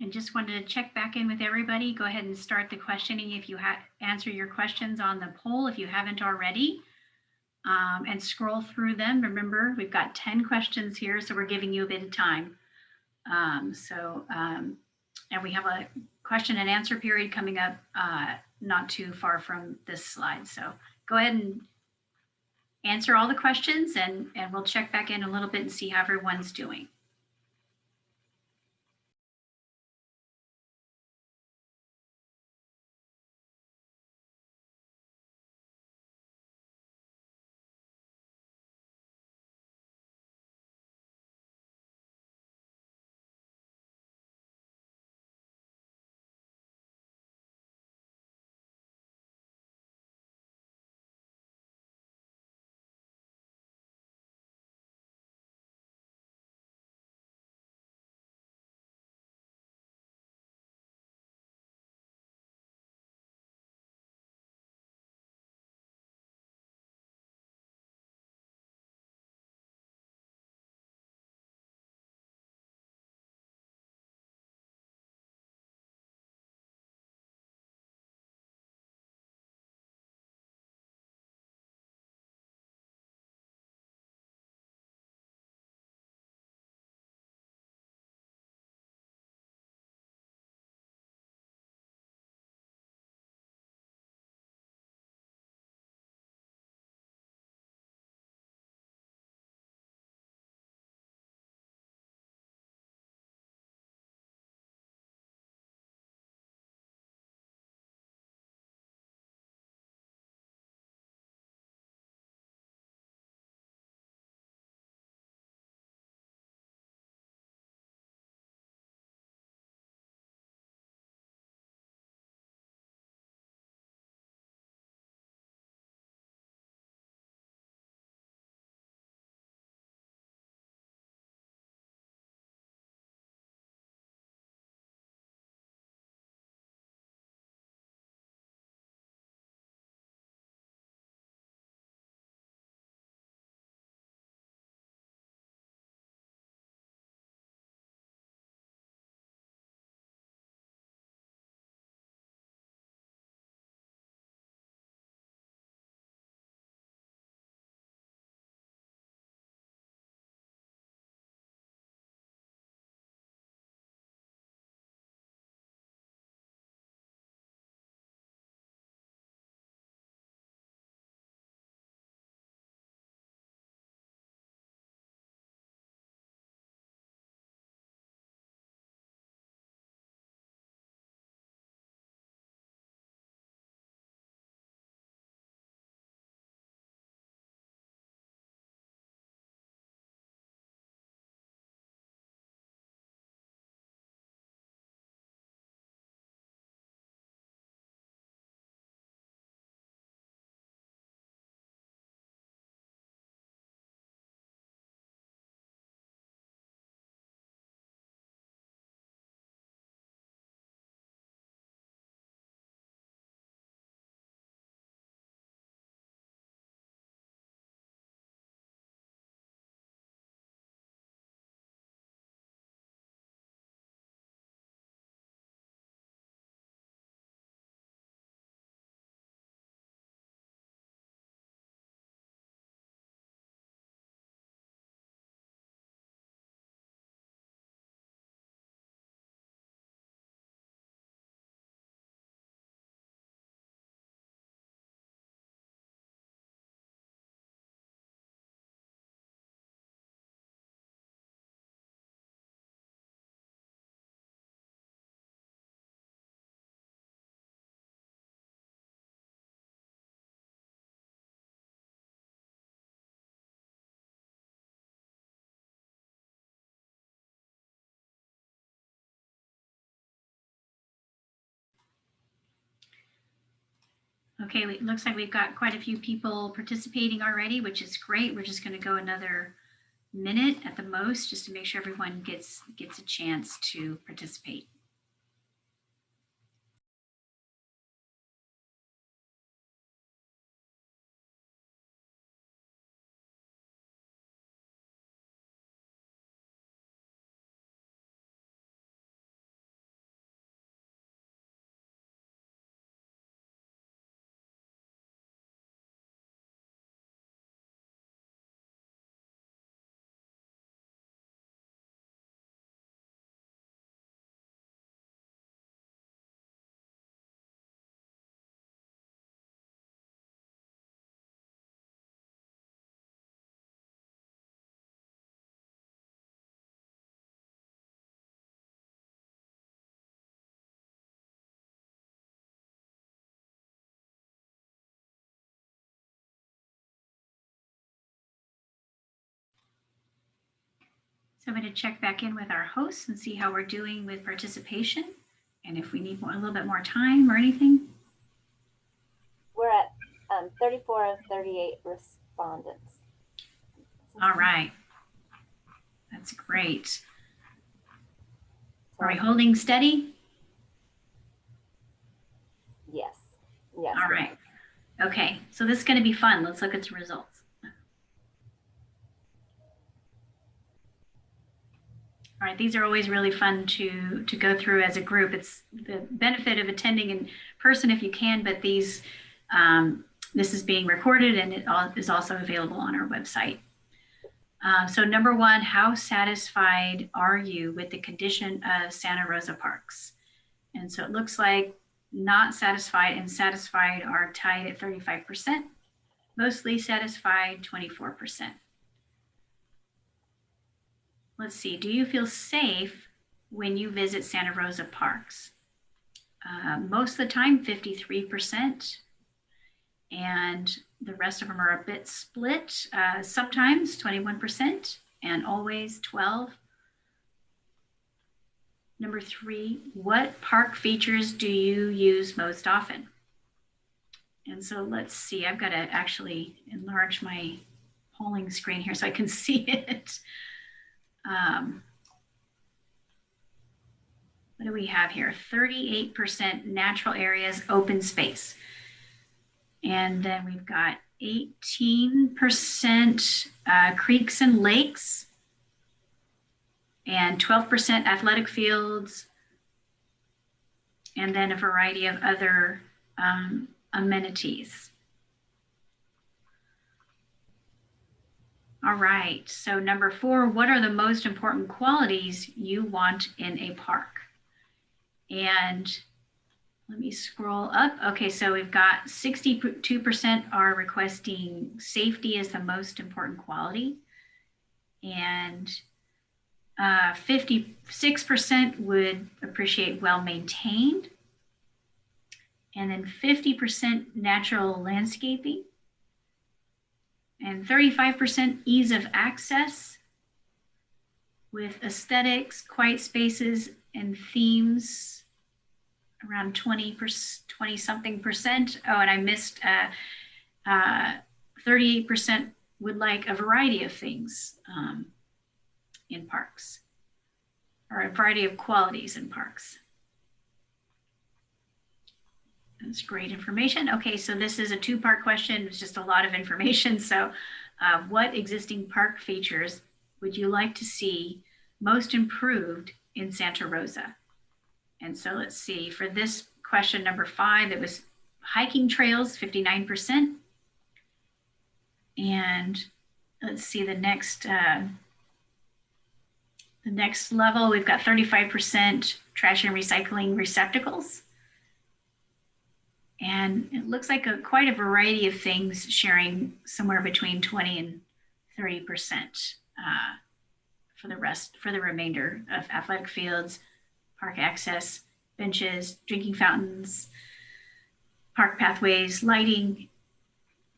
And just wanted to check back in with everybody. Go ahead and start the questioning if you have, answer your questions on the poll if you haven't already. Um, and scroll through them. Remember, we've got 10 questions here, so we're giving you a bit of time. Um, so, um, and we have a question and answer period coming up uh, not too far from this slide. So go ahead and answer all the questions and, and we'll check back in a little bit and see how everyone's doing. Okay, it looks like we've got quite a few people participating already, which is great. We're just going to go another minute at the most, just to make sure everyone gets gets a chance to participate. So I'm going to check back in with our hosts and see how we're doing with participation and if we need more, a little bit more time or anything. We're at um, 34 of 38 respondents. All right. That's great. Are we holding steady? Yes. Yes. All right. Okay, so this is going to be fun. Let's look at the results. All right, these are always really fun to to go through as a group. It's the benefit of attending in person if you can, but these um, this is being recorded and it all is also available on our website. Uh, so number one, how satisfied are you with the condition of Santa Rosa Parks? And so it looks like not satisfied and satisfied are tied at 35%, mostly satisfied 24%. Let's see, do you feel safe when you visit Santa Rosa Parks? Uh, most of the time, 53%, and the rest of them are a bit split. Uh, sometimes 21% and always 12. Number three, what park features do you use most often? And so let's see, I've got to actually enlarge my polling screen here so I can (laughs) see it. Um, what do we have here? 38% natural areas, open space. And then we've got 18% uh, creeks and lakes, and 12% athletic fields, and then a variety of other um, amenities. All right, so number four, what are the most important qualities you want in a park? And let me scroll up. Okay, so we've got 62% are requesting safety as the most important quality. And 56% uh, would appreciate well maintained. And then 50% natural landscaping. And 35% ease of access with aesthetics, quiet spaces, and themes around 20 20 something percent. Oh, and I missed uh, uh, 38% would like a variety of things um, in parks or a variety of qualities in parks. That's great information. Okay, so this is a two-part question. It's just a lot of information. (laughs) So uh, what existing park features would you like to see most improved in Santa Rosa? And so let's see, for this question number five, it was hiking trails, 59%. And let's see the next, uh, the next level, we've got 35% trash and recycling receptacles. And it looks like a, quite a variety of things sharing somewhere between 20 and 30% uh, for the rest, for the remainder of athletic fields, park access, benches, drinking fountains, park pathways, lighting,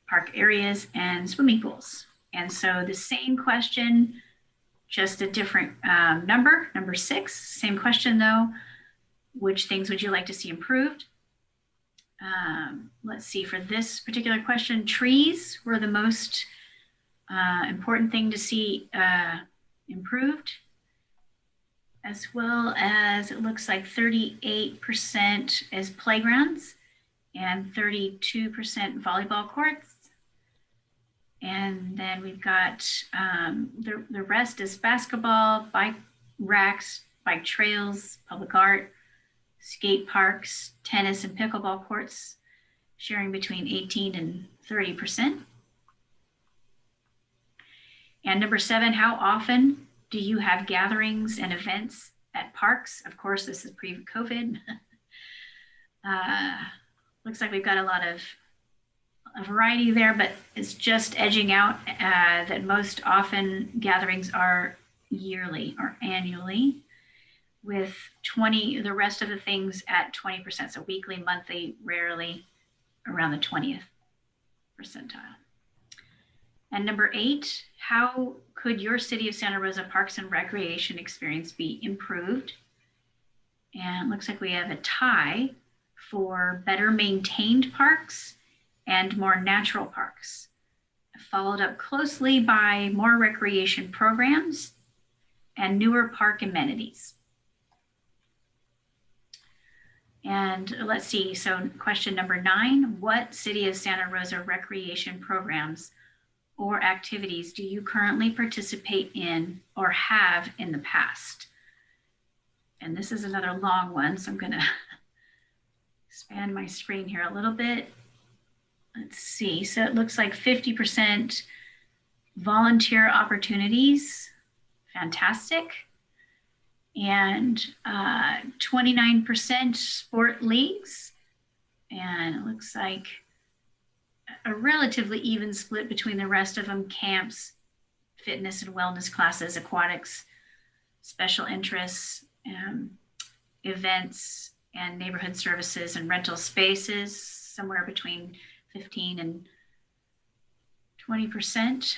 park areas, and swimming pools. And so the same question, just a different um, number, number six, same question though. Which things would you like to see improved? Um, let's see, for this particular question, trees were the most uh, important thing to see uh, improved as well as it looks like 38% as playgrounds and 32% volleyball courts. And then we've got um, the, the rest is basketball, bike racks, bike trails, public art, skate parks, tennis and pickleball courts, sharing between 18 and 30%. And number seven, how often do you have gatherings and events at parks? Of course, this is pre-COVID. (laughs) uh, looks like we've got a lot of a variety there, but it's just edging out uh, that most often gatherings are yearly or annually with 20, the rest of the things at 20%. So weekly, monthly, rarely around the 20th percentile. And number eight, how could your City of Santa Rosa Parks and Recreation experience be improved? And it looks like we have a tie for better maintained parks and more natural parks. Followed up closely by more recreation programs and newer park amenities. And let's see, so question number nine, what City of Santa Rosa recreation programs or activities do you currently participate in or have in the past? And this is another long one, so I'm gonna (laughs) expand my screen here a little bit. Let's see, so it looks like 50% volunteer opportunities, fantastic. And 29% sport leagues. And it looks like a relatively even split between the rest of them, camps, fitness and wellness classes, aquatics, special interests, um, events, and neighborhood services and rental spaces, somewhere between 15 and 20%.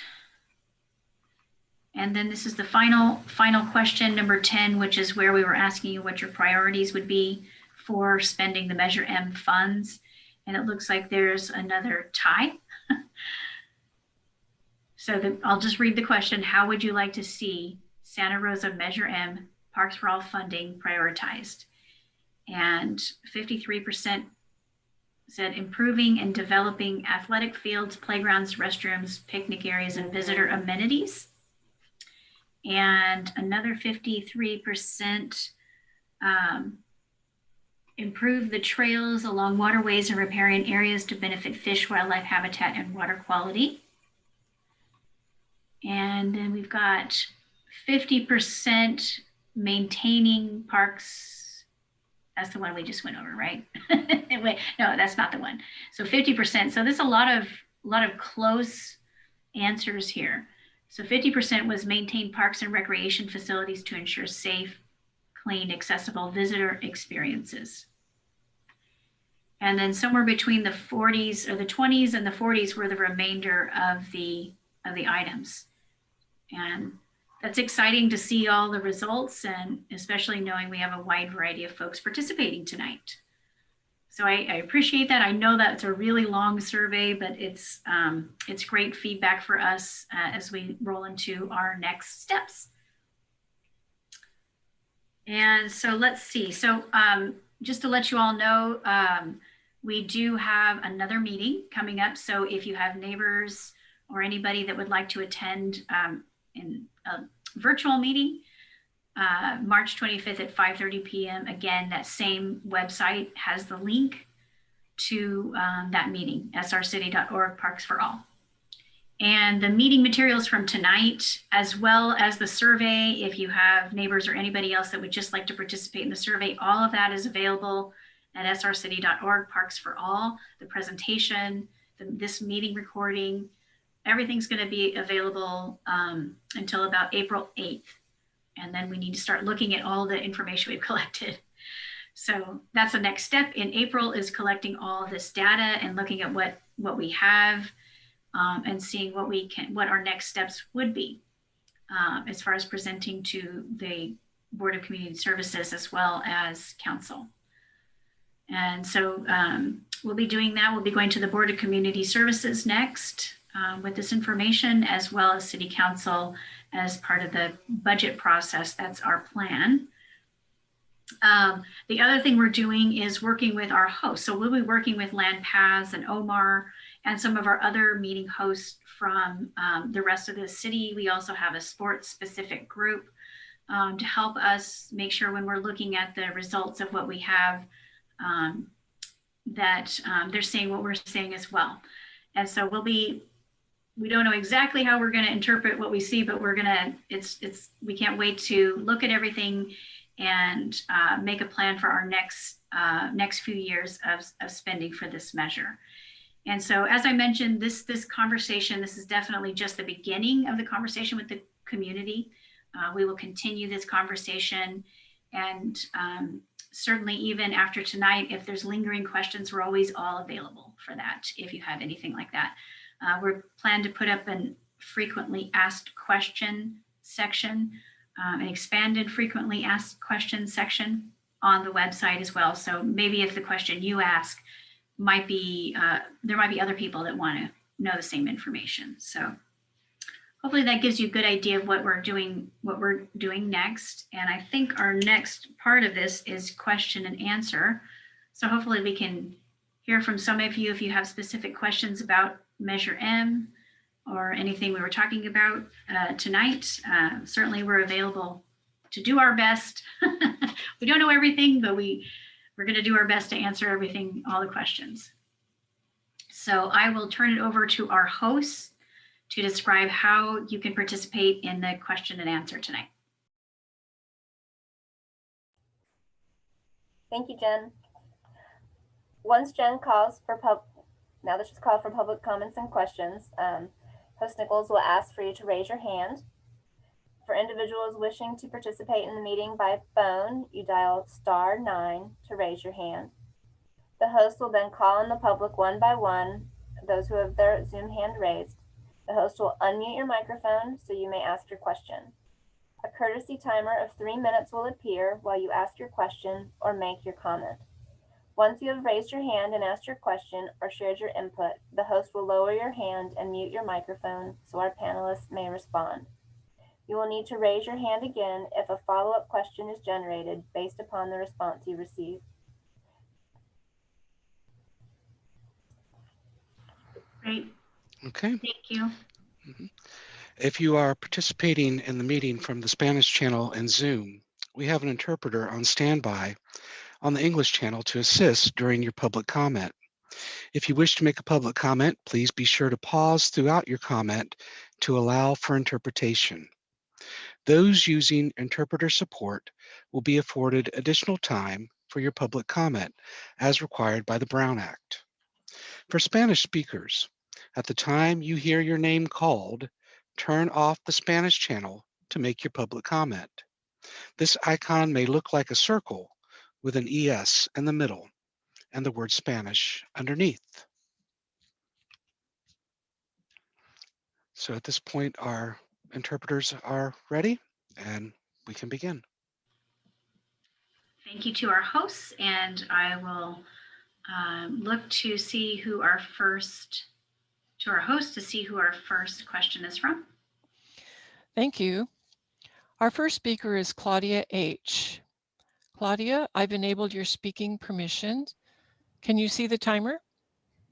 And then this is the final, final question, number 10, which is where we were asking you what your priorities would be for spending the Measure M funds. And it looks like there's another tie. (laughs) so the, I'll just read the question. How would you like to see Santa Rosa Measure M Parks for All funding prioritized? And 53% said improving and developing athletic fields, playgrounds, restrooms, picnic areas, and visitor amenities. And another 53% um, improve the trails along waterways and riparian areas to benefit fish, wildlife habitat, and water quality. And then we've got 50% maintaining parks. That's the one we just went over, right? (laughs) Wait, no, that's not the one. So 50%. So there's a lot of a lot of close answers here. So 50% was maintain parks and recreation facilities to ensure safe, clean, accessible visitor experiences. And then somewhere between the 40s or the 20s and the 40s were the remainder of the of the items. And that's exciting to see all the results and especially knowing we have a wide variety of folks participating tonight. So I, I appreciate that. I know that's a really long survey, but it's um, it's great feedback for us uh, as we roll into our next steps. And so let's see. So um, just to let you all know, um, we do have another meeting coming up. So if you have neighbors or anybody that would like to attend um, in a virtual meeting, uh, March 25th at 5.30 p.m. Again, that same website has the link to um, that meeting, srcity.org Parks for All. And the meeting materials from tonight, as well as the survey, if you have neighbors or anybody else that would just like to participate in the survey, all of that is available at srcity.org Parks for All. The presentation, the, this meeting recording, everything's going to be available um, until about April 8th. And then we need to start looking at all the information we've (laughs) collected. So that's the next step in April is collecting all this data and looking at what, what we have um, and seeing what we can, what our next steps would be um, as far as presenting to the Board of Community Services as well as council. And so um, we'll be doing that. We'll be going to the Board of Community Services next um, with this information as well as City Council as part of the budget process. That's our plan. Um, the other thing we're doing is working with our hosts. So we'll be working with LandPaths and Omar and some of our other meeting hosts from um, the rest of the city. We also have a sports specific group um, to help us make sure when we're looking at the results of what we have um, that um, they're saying what we're saying as well. And so we'll be, we don't know exactly how we're going to interpret what we see, but we're going to, it's, it's, we can't wait to look at everything and uh, make a plan for our next, uh, next few years of, of spending for this measure. And so, as I mentioned, this this conversation, this is definitely just the beginning of the conversation with the community. Uh, we will continue this conversation, and um, certainly even after tonight, if there's lingering questions, we're always all available for that. If you have anything like that, uh, we're planned to put up an frequently asked question section, um, an expanded frequently asked questions section on the website as well. So maybe if the question you ask might be, uh, there might be other people that want to know the same information. So hopefully that gives you a good idea of what we're doing, what we're doing next. And I think our next part of this is question and answer. So hopefully we can hear from some of you if you have specific questions about Measure M or anything we were talking about uh, tonight. Uh, certainly we're available to do our best. (laughs) we don't know everything, but we, we're going to do our best to answer everything, all the questions. So I will turn it over to our hosts to describe how you can participate in the question and answer tonight. Thank you, Jen. Once Jen calls for pub, now that she's called for public comments and questions, um, host Nichols will ask for you to raise your hand. For individuals wishing to participate in the meeting by phone, you dial star nine to raise your hand. The host will then call on the public one by one, those who have their Zoom hand raised. The host will unmute your microphone so you may ask your question. A courtesy timer of three minutes will appear while you ask your question or make your comment. Once you have raised your hand and asked your question or shared your input, the host will lower your hand and mute your microphone so our panelists may respond. You will need to raise your hand again if a follow-up question is generated based upon the response you receive. Great, Okay. thank you. Mm-hmm. If you are participating in the meeting from the Spanish channel in Zoom, we have an interpreter on standby on the English channel to assist during your public comment. If you wish to make a public comment, please be sure to pause throughout your comment to allow for interpretation. Those using interpreter support will be afforded additional time for your public comment as required by the Brown Act. For Spanish speakers, at the time you hear your name called, turn off the Spanish channel to make your public comment. This icon may look like a circle with an ES in the middle and the word Spanish underneath. So at this point, our interpreters are ready and we can begin. Thank you to our hosts, and I will um, look to see who our first, to our host to see who our first question is from. Thank you. Our first speaker is Claudia H. Claudia, I've enabled your speaking permissions. Can you see the timer?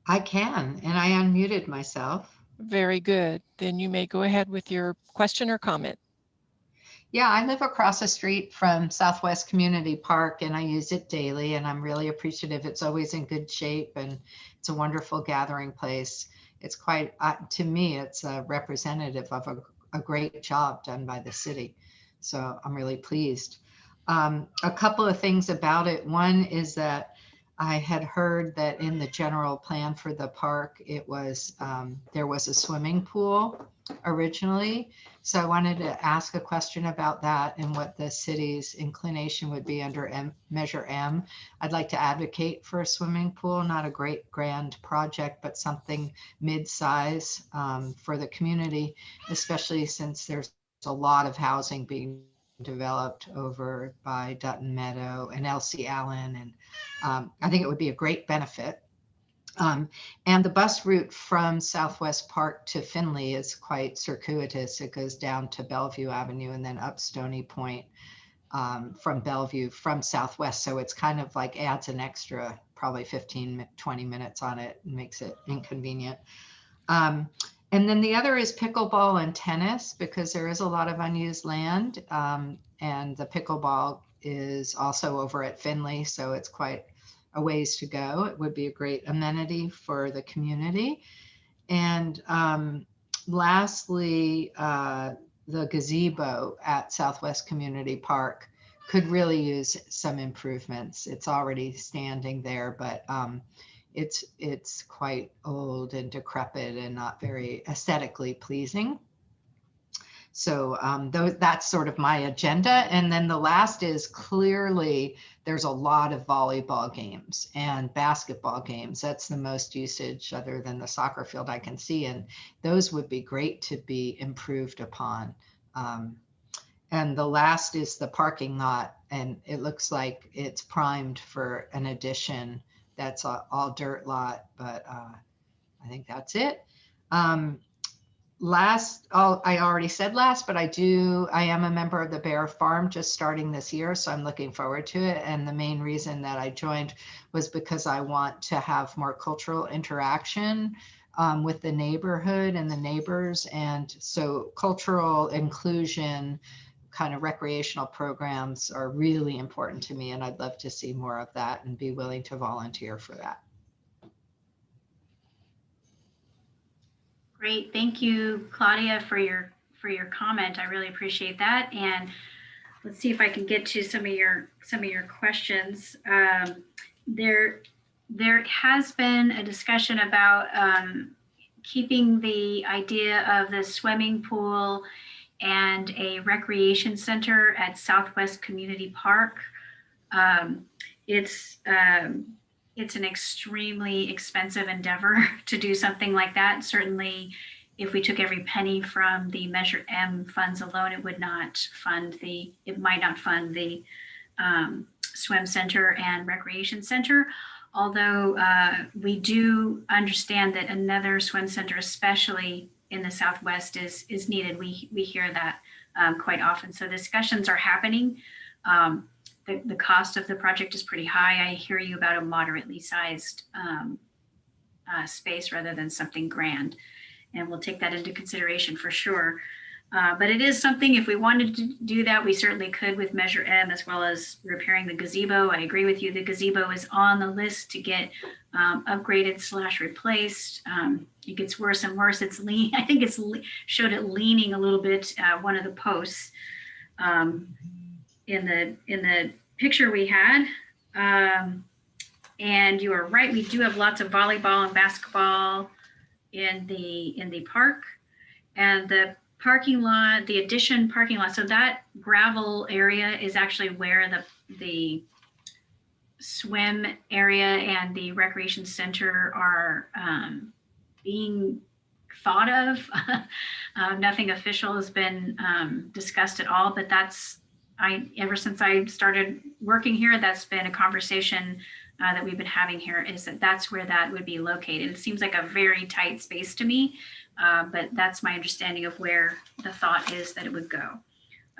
I can, and I unmuted myself. Very good. Then you may go ahead with your question or comment. Yeah, I live across the street from Southwest Community Park and I use it daily and I'm really appreciative. It's always in good shape and it's a wonderful gathering place. It's quite, uh, to me, it's a representative of a, a great job done by the city. So I'm really pleased. Um, a couple of things about it. One is that I had heard that in the general plan for the park, it was, um, there was a swimming pool originally. So I wanted to ask a question about that and what the city's inclination would be under M, Measure M. I'd like to advocate for a swimming pool, not a great grand project, but something mid-size um, for the community, especially since there's a lot of housing being developed over by Dutton Meadow and Elsie Allen. And um, I think it would be a great benefit. Um, and the bus route from Southwest Park to Finley is quite circuitous. It goes down to Bellevue Avenue and then up Stony Point um, from Bellevue from Southwest. So it's kind of like adds an extra probably 15, 20 minutes on it and makes it inconvenient. Um, and then the other is pickleball and tennis because there is a lot of unused land. Um, and the pickleball is also over at Finley. So it's quite a ways to go. It would be a great amenity for the community. And um, lastly, uh, the gazebo at Southwest Community Park could really use some improvements. It's already standing there, but um, it's it's quite old and decrepit and not very aesthetically pleasing. So um, tho- that's sort of my agenda. And then the last is clearly there's a lot of volleyball games and basketball games. That's the most usage other than the soccer field I can see. And those would be great to be improved upon. Um, and the last is the parking lot. And it looks like it's primed for an addition. That's a- all dirt lot, but uh, I think that's it. Um, last, oh, I already said last, but I do, I am a member of the Bayer Farm just starting this year, so I'm looking forward to it. And the main reason that I joined was because I want to have more cultural interaction um, with the neighborhood and the neighbors. And so cultural inclusion, kind of recreational programs are really important to me. And I'd love to see more of that and be willing to volunteer for that. Great, thank you, Claudia, for your, for your comment. I really appreciate that. And let's see if I can get to some of your, some of your questions. Um, There, there has been a discussion about um, keeping the idea of the swimming pool and a recreation center at Southwest Community Park. Um, It's, um, it's an extremely expensive endeavor (laughs) to do something like that. Certainly, if we took every penny from the Measure M funds alone, it would not fund the, it might not fund the um, swim center and recreation center. Although uh, we do understand that another swim center, especially in the Southwest, is is needed. We we hear that um, quite often. So discussions are happening. Um, the, the cost of the project is pretty high. I hear you about a moderately sized um, uh, space rather than something grand. And we'll take that into consideration for sure. Uh, but it is something, if we wanted to do that, we certainly could with Measure M as well as repairing the gazebo. I agree with you. The gazebo is on the list to get um, upgraded slash replaced. Um, it gets worse and worse. It's lean. (laughs) I think it's showed it leaning a little bit, uh, one of the posts. Um, in the in the picture we had. Um, and you are right, we do have lots of volleyball and basketball in the in the park. And the parking lot, the addition parking lot, so that gravel area is actually where the the swim area and the recreation center are um, being thought of. (laughs) uh, nothing official has been um, discussed at all, but that's I, ever since I started working here, that's been a conversation uh, that we've been having here is that that's where that would be located. It seems like a very tight space to me, uh, but that's my understanding of where the thought is that it would go.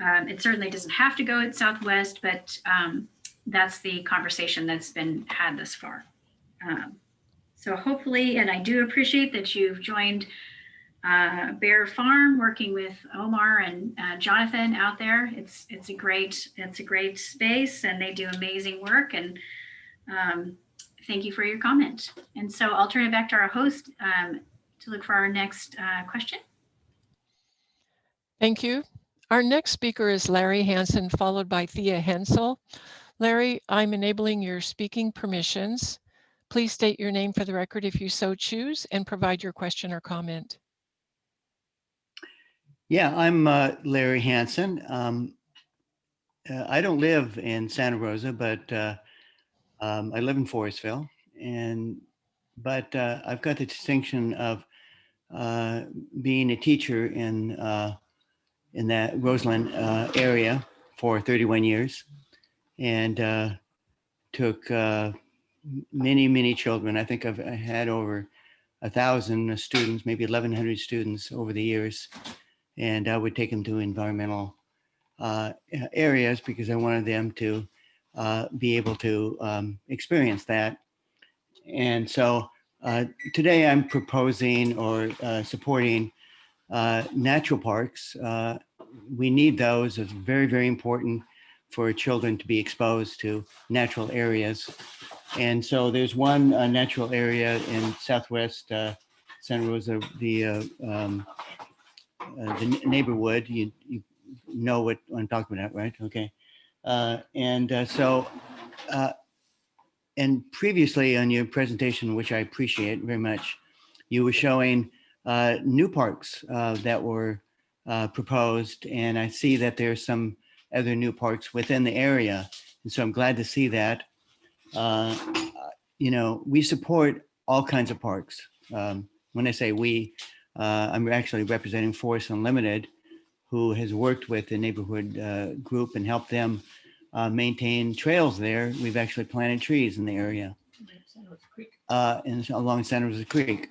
Um, it certainly doesn't have to go at Southwest, but um, that's the conversation that's been had thus far. Um, so hopefully, and I do appreciate that you've joined uh, Bayer Farm, working with Omar and uh, Jonathan out there. It's it's a great it's a great space, and they do amazing work. And um, thank you for your comment. And so I'll turn it back to our host um, to look for our next uh, question. Thank you. Our next speaker is Larry Hansen, followed by Thea Hensel. Larry, I'm enabling your speaking permissions. Please state your name for the record if you so choose and provide your question or comment. Yeah, I'm uh, Larry Hansen. Um, uh, I don't live in Santa Rosa, but uh, um, I live in Forestville, and but uh, I've got the distinction of uh, being a teacher in uh, in that Roseland uh, area for 31 years, and uh, took uh, many many children. I think I've had over a thousand students, maybe 1,100 students over the years and I would take them to environmental areas because I wanted them to be able to um, experience that. And so uh, today I'm proposing or uh, supporting uh, natural parks. Uh, we need those. It's very, very important for children to be exposed to natural areas. And so there's one natural area in Southwest Santa Rosa, the um, uh, the neighborhood. You, you know what I'm talking about, right? Okay. Uh, and uh, so, uh, and previously on your presentation, which I appreciate very much, you were showing uh, new parks uh, that were uh, proposed, and I see that there's some other new parks within the area. And so I'm glad to see that. Uh, You know, we support all kinds of parks. Um, When I say we, uh, I'm actually representing Forest Unlimited, who has worked with the neighborhood uh, group and helped them uh, maintain trails there. We've actually planted trees in the area uh, along Santa Rosa Creek.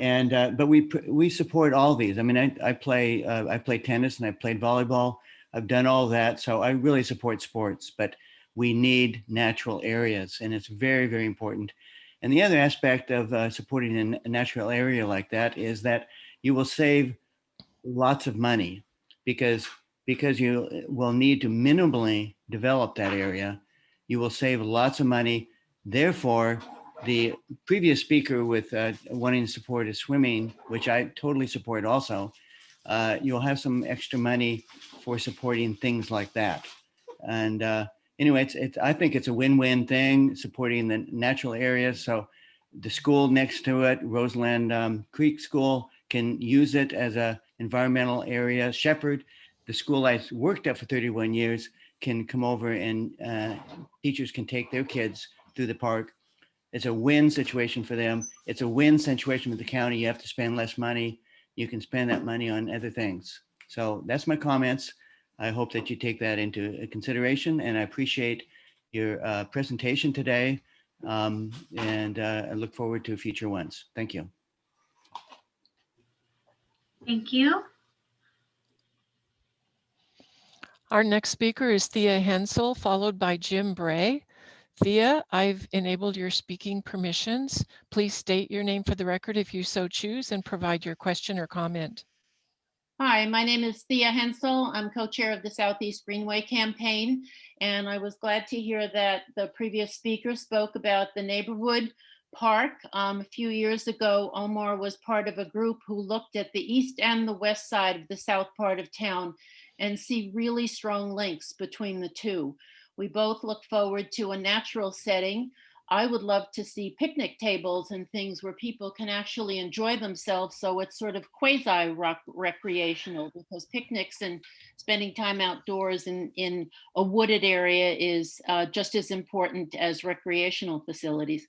And, uh, but we, we support all these. I mean, I, I play, uh, I play tennis and I played volleyball. I've done all that. So I really support sports, but we need natural areas and it's very, very important. And the other aspect of uh, supporting a natural area like that is that you will save lots of money because, because you will need to minimally develop that area. You will save lots of money. Therefore, the previous speaker with uh, wanting to support a swimming, which I totally support also, uh, you'll have some extra money for supporting things like that. And uh, anyway, it's, it's, I think it's a win-win thing, supporting the natural areas. So the school next to it, Roseland um, Creek School, can use it as a environmental area. Sheppard, the school I worked at for 31 years, can come over and uh, teachers can take their kids through the park. It's a win situation for them. It's a win situation with the county. You have to spend less money. You can spend that money on other things. So that's my comments. I hope that you take that into consideration and I appreciate your uh, presentation today. Um, and uh, I look forward to future ones. Thank you. Thank you. Our next speaker is Thea Hensel, followed by Jim Bray. Thea, I've enabled your speaking permissions. Please state your name for the record if you so choose and provide your question or comment. Hi, my name is Thea Hensel. I'm co-chair of the Southeast Greenway Campaign, and I was glad to hear that the previous speaker spoke about the neighborhood park. Um, a few years ago, Omar was part of a group who looked at the east and the west side of the south part of town and see really strong links between the two. We both look forward to a natural setting. I would love to see picnic tables and things where people can actually enjoy themselves. So it's sort of quasi recreational because picnics and spending time outdoors in, in a wooded area is uh, just as important as recreational facilities.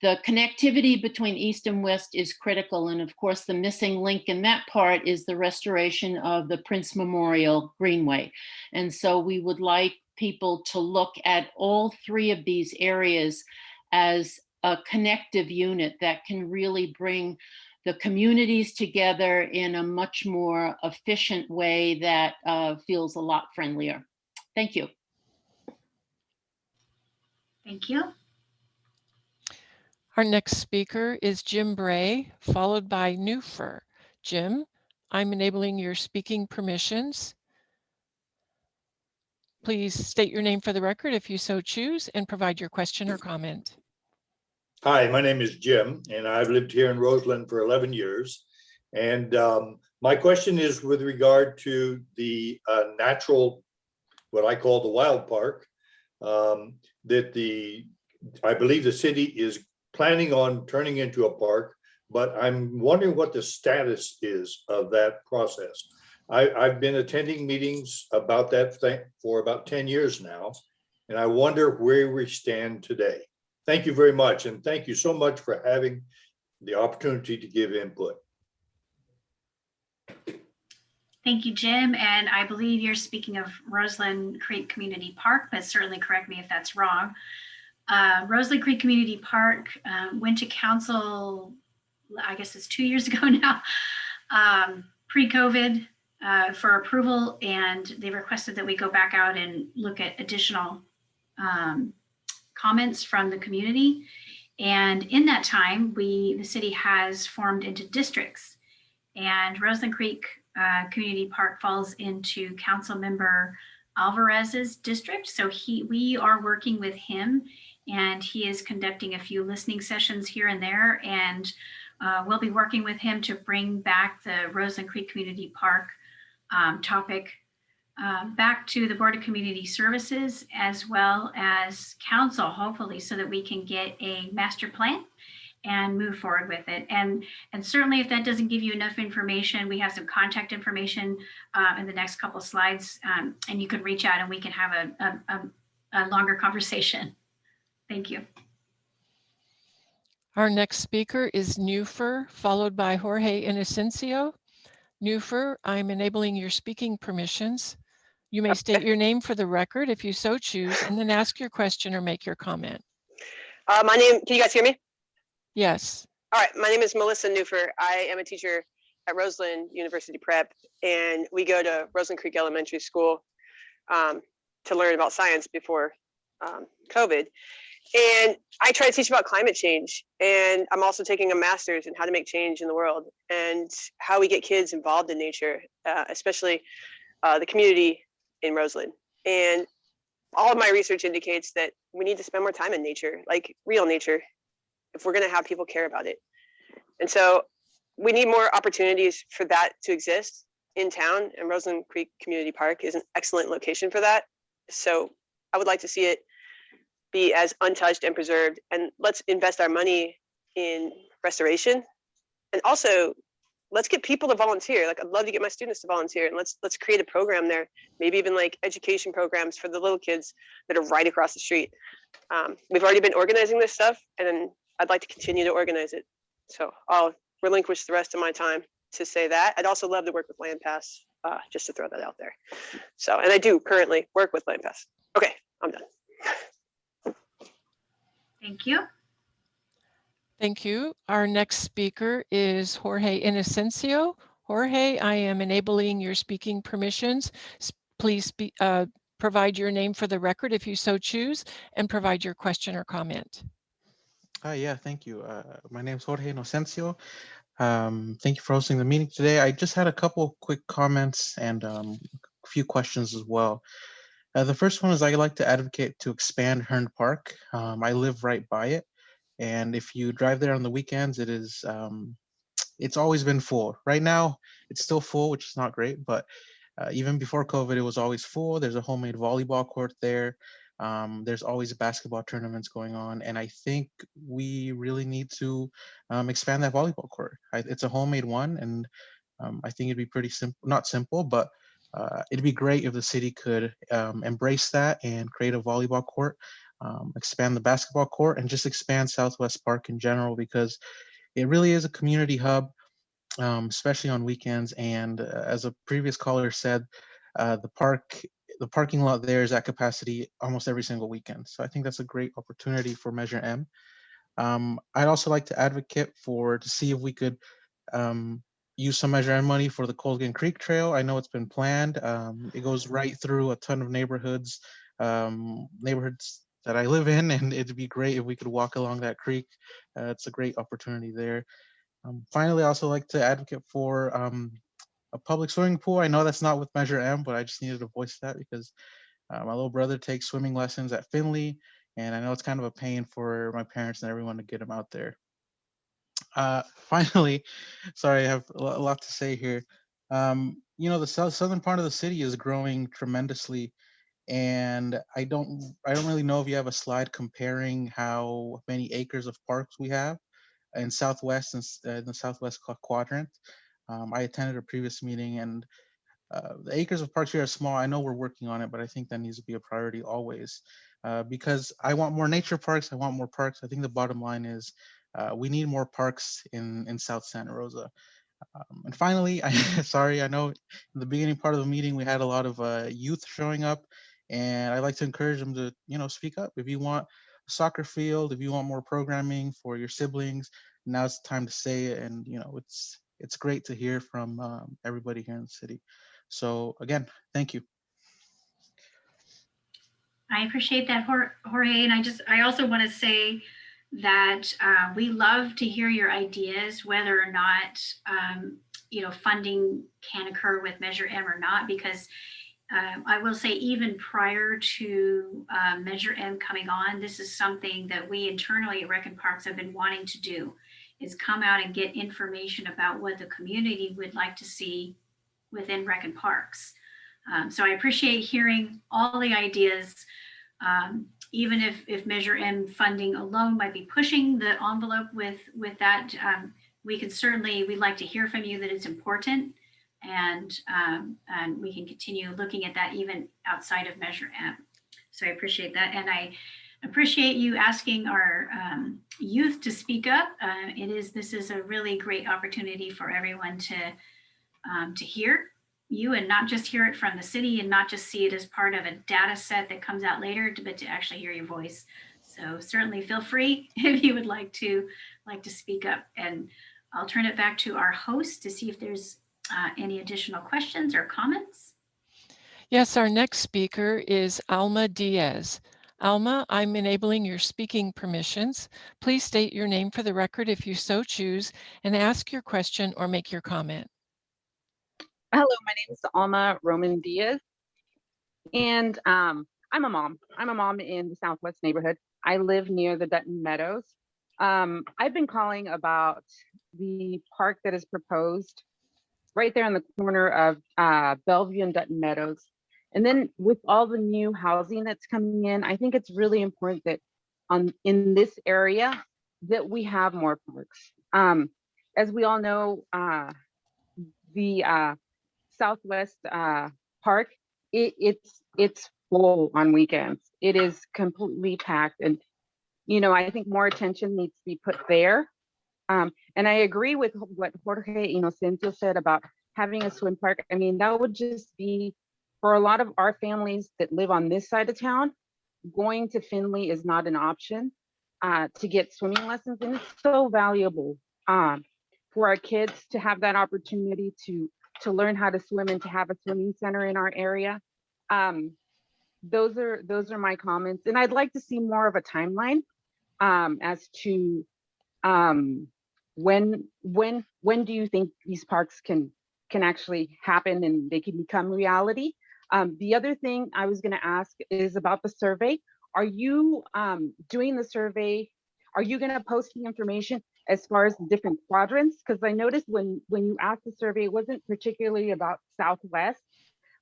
The connectivity between east and west is critical. And of course, the missing link in that part is the restoration of the Prince Memorial Greenway. And so we would like people to look at all three of these areas as a connective unit that can really bring the communities together in a much more efficient way that uh, feels a lot friendlier. Thank you. Thank you. Our next speaker is Jim Bray, followed by Newfer. Jim, I'm enabling your speaking permissions. Please state your name for the record if you so choose and provide your question or comment. Hi, my name is Jim and I've lived here in Roseland for 11 years. And um, my question is with regard to the uh, natural, what I call the wild park, um, that the, I believe the city is planning on turning into a park, but I'm wondering what the status is of that process. I, I've been attending meetings about that thing for about 10 years now, and I wonder where we stand today. Thank you very much, and thank you so much for having the opportunity to give input. Thank you, Jim. And I believe you're speaking of Roseland Creek Community Park, but certainly correct me if that's wrong. Uh, Roseland Creek Community Park um, went to council, I guess it's two years (laughs) ago now, um, pre-COVID uh, for approval, and they requested that we go back out and look at additional um, comments from the community. And in that time, we the city has formed into districts, and Roseland Creek uh, Community Park falls into Council Member Alvarez's district. So he we are working with him, and he is conducting a few listening sessions here and there, and uh, we'll be working with him to bring back the Roseland Creek Community Park um, topic uh, back to the Board of Community Services as well as council, hopefully, so that we can get a master plan and move forward with it. And, and certainly if that doesn't give you enough information, we have some contact information uh, in the next couple slides um, and you can reach out and we can have a, a, a, a longer conversation. Thank you. Our next speaker is Newfer, followed by Jorge Inocencio. Newfer, I'm enabling your speaking permissions. You may state your name for the record if you so choose, and then ask your question or make your comment. Uh, my name, can you guys hear me? Yes, All right, my name is Melissa Newfer. I am a teacher at Roseland University Prep, and we go to Roseland Creek Elementary School um, to learn about science before um, COVID. And I try to teach about climate change, and I'm also taking a master's in how to make change in the world and how we get kids involved in nature, uh, especially uh, the community in Roseland. And all of my research indicates that we need to spend more time in nature, like real nature, if we're going to have people care about it. And so we need more opportunities for that to exist in town and Roseland Creek Community Park is an excellent location for that. So I would like to see it be as untouched and preserved and let's invest our money in restoration. And also let's get people to volunteer. Like I'd love to get my students to volunteer and let's let's create a program there. Maybe even like education programs for the little kids that are right across the street. Um, we've already been organizing this stuff and I'd like to continue to organize it. So I'll relinquish the rest of my time to say that. I'd also love to work with LandPaths, uh, just to throw that out there. So, and I do currently work with LandPaths. Okay, I'm done. Thank you. thank you. Our next speaker is Jorge Inocencio. Jorge, I am enabling your speaking permissions. Please be, uh, provide your name for the record if you so choose and provide your question or comment. Uh, yeah, thank you. Uh, my name is Jorge Inocencio. Um, thank you for hosting the meeting today. I just had a couple quick comments and um, a few questions as well. Uh, the first one is I'd like to advocate to expand Hearn Park. Um, I live right by it. And if you drive there on the weekends, it is, um, it's always been full. Right now, it's still full, which is not great, but uh, even before COVID, it was always full. There's a homemade volleyball court there. Um, there's always basketball tournaments going on, and I think we really need to um, expand that volleyball court. I, it's a homemade one, and um, I think it'd be pretty simple, not simple, but uh, it'd be great if the city could um, embrace that and create a volleyball court, um, expand the basketball court, and just expand Southwest Park in general because it really is a community hub, um, especially on weekends. And uh, as a previous caller said, uh, the park the parking lot there is at capacity almost every single weekend. So I think that's a great opportunity for Measure M. Um, I'd also like to advocate for to see if we could um, use some Measure M money for the Colgan Creek Trail. I know it's been planned. Um, it goes right through a ton of neighborhoods, um, neighborhoods that I live in, (laughs) and it'd be great if we could walk along that creek. Uh, it's a great opportunity there. Um, finally, I also like to advocate for um, a public swimming pool. I know that's not with Measure M, but I just needed to voice that because uh, my little brother takes swimming lessons at Finley, and I know it's kind of a pain for my parents and everyone to get him out there. Uh, (laughs) finally, sorry, I have a lot to say here. Um, you know, the south, southern part of the city is growing tremendously, and I don't, I don't really know if you have a slide comparing how many acres of parks we have in Southwest and uh, in the Southwest quadrant. Um, I attended a previous meeting and uh, the acres of parks here are small. I know we're working on it, but I think that needs to be a priority always uh, because I want more nature parks. I want more parks. I think the bottom line is uh, we need more parks in, in South Santa Rosa. Um, and finally, I, (laughs) sorry, I know in the beginning part of the meeting, we had a lot of uh, youth showing up and I'd like to encourage them to, you know, speak up. If you want a soccer field, if you want more programming for your siblings, now's the time to say it. And, you know, it's, it's great to hear from um, everybody here in the city. So again, thank you. I appreciate that, Jor- Jorge, and I just, I also want to say that uh, we love to hear your ideas, whether or not, um, you know, funding can occur with Measure M or not, because um, I will say even prior to uh, Measure M coming on, this is something that we internally at Rec and Parks have been wanting to do, is come out and get information about what the community would like to see within Rec and Parks. Um, so I appreciate hearing all the ideas. Um, even if, if Measure M funding alone might be pushing the envelope with, with that, um, we can certainly, we'd like to hear from you that it's important. And, um, and we can continue looking at that even outside of Measure M. So I appreciate that. And I appreciate you asking our um, youth to speak up. Uh, it is, this is a really great opportunity for everyone to, um, to hear you and not just hear it from the city and not just see it as part of a data set that comes out later, but to actually hear your voice. So certainly feel free (laughs) if you would like to like to speak up and I'll turn it back to our host to see if there's uh, any additional questions or comments. Yes, our next speaker is Alma Diaz. Alma, I'm enabling your speaking permissions. Please state your name for the record if you so choose and ask your question or make your comment. Hello, my name is Alma Roman Diaz. And um, I'm a mom. I'm a mom in the Southwest neighborhood. I live near the Dutton Meadows. Um, I've been calling about the park that is proposed right there on the corner of uh, Bellevue and Dutton Meadows. And then with all the new housing that's coming in, I think it's really important that on in this area that we have more parks. Um, as we all know, uh, the uh, Southwest uh, Park, it, it's it's full on weekends. It is completely packed, and you know I think more attention needs to be put there. Um, and I agree with what Jorge Inocencio said about having a swim park. I mean that would just be for a lot of our families that live on this side of town. Going to Finley is not an option uh, to get swimming lessons, and it's so valuable um, for our kids to have that opportunity to to learn how to swim and to have a swimming center in our area. Um, those are those are my comments, and I'd like to see more of a timeline um, as to um, when when when do you think these parks can can actually happen and they can become reality. Um, the other thing I was going to ask is about the survey. Are you um, doing the survey? Are you going to post the information as far as different quadrants? Because I noticed when when you asked the survey, it wasn't particularly about Southwest,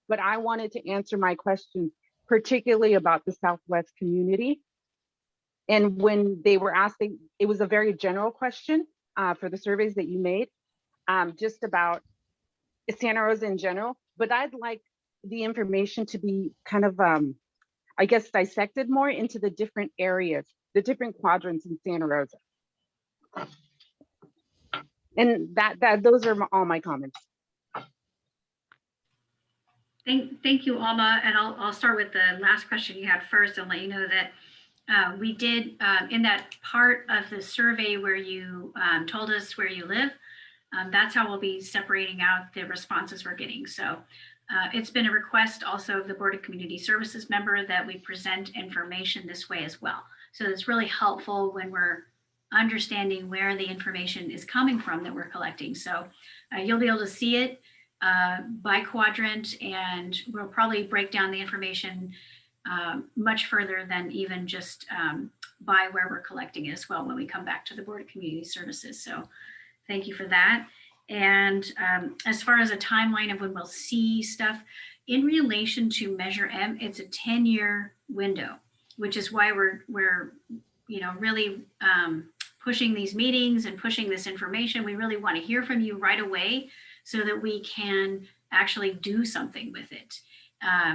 but I wanted to answer my question particularly about the Southwest community. And when they were asking, it was a very general question uh, for the surveys that you made, um, just about Santa Rosa in general. But I'd like the information to be kind of, um, I guess, dissected more into the different areas, the different quadrants in Santa Rosa. And that that those are all my comments. Thank, thank you, Alma. And I'll, I'll start with the last question you had first and let you know that uh, we did uh, in that part of the survey where you um, told us where you live, um, that's how we'll be separating out the responses we're getting. So uh, it's been a request also of the Board of Community Services member that we present information this way as well. So it's really helpful when we're understanding where the information is coming from that we're collecting. So uh, you'll be able to see it uh, by quadrant and we'll probably break down the information uh, much further than even just um, by where we're collecting it as well when we come back to the Board of Community Services. So thank you for that. And um, as far as a timeline of when we'll see stuff, in relation to Measure M, it's a 10-year window, which is why we're, we're you know, really um, pushing these meetings and pushing this information. We really want to hear from you right away so that we can actually do something with it.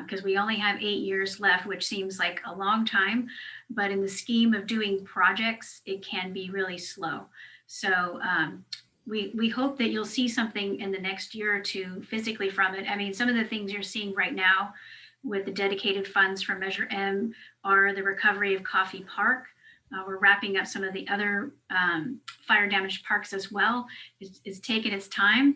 Because uh, we only have eight years left, which seems like a long time, but in the scheme of doing projects, it can be really slow. So um, we, we hope that you'll see something in the next year or two physically from it. I mean, some of the things you're seeing right now with the dedicated funds from Measure M are the recovery of Coffey Park. Uh, we're wrapping up some of the other um, fire damaged parks as well. It's, it's taken its time,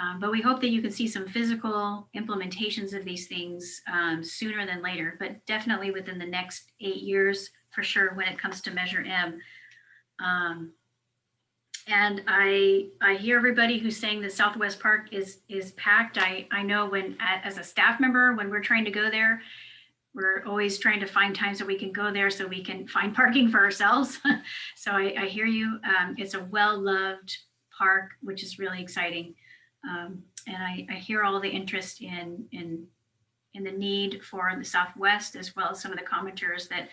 um, but we hope that you can see some physical implementations of these things um, sooner than later, but definitely within the next eight years for sure when it comes to Measure M. Um, and I I hear everybody who's saying that Southwest Park is is packed. I I know when as a staff member when we're trying to go there, we're always trying to find times that we can go there so we can find (laughs) parking for ourselves. (laughs) so I, I, hear you. Um, it's a well-loved park, which is really exciting. Um, and I, I, hear all the interest in, in, in the need for the Southwest, as well as some of the commenters that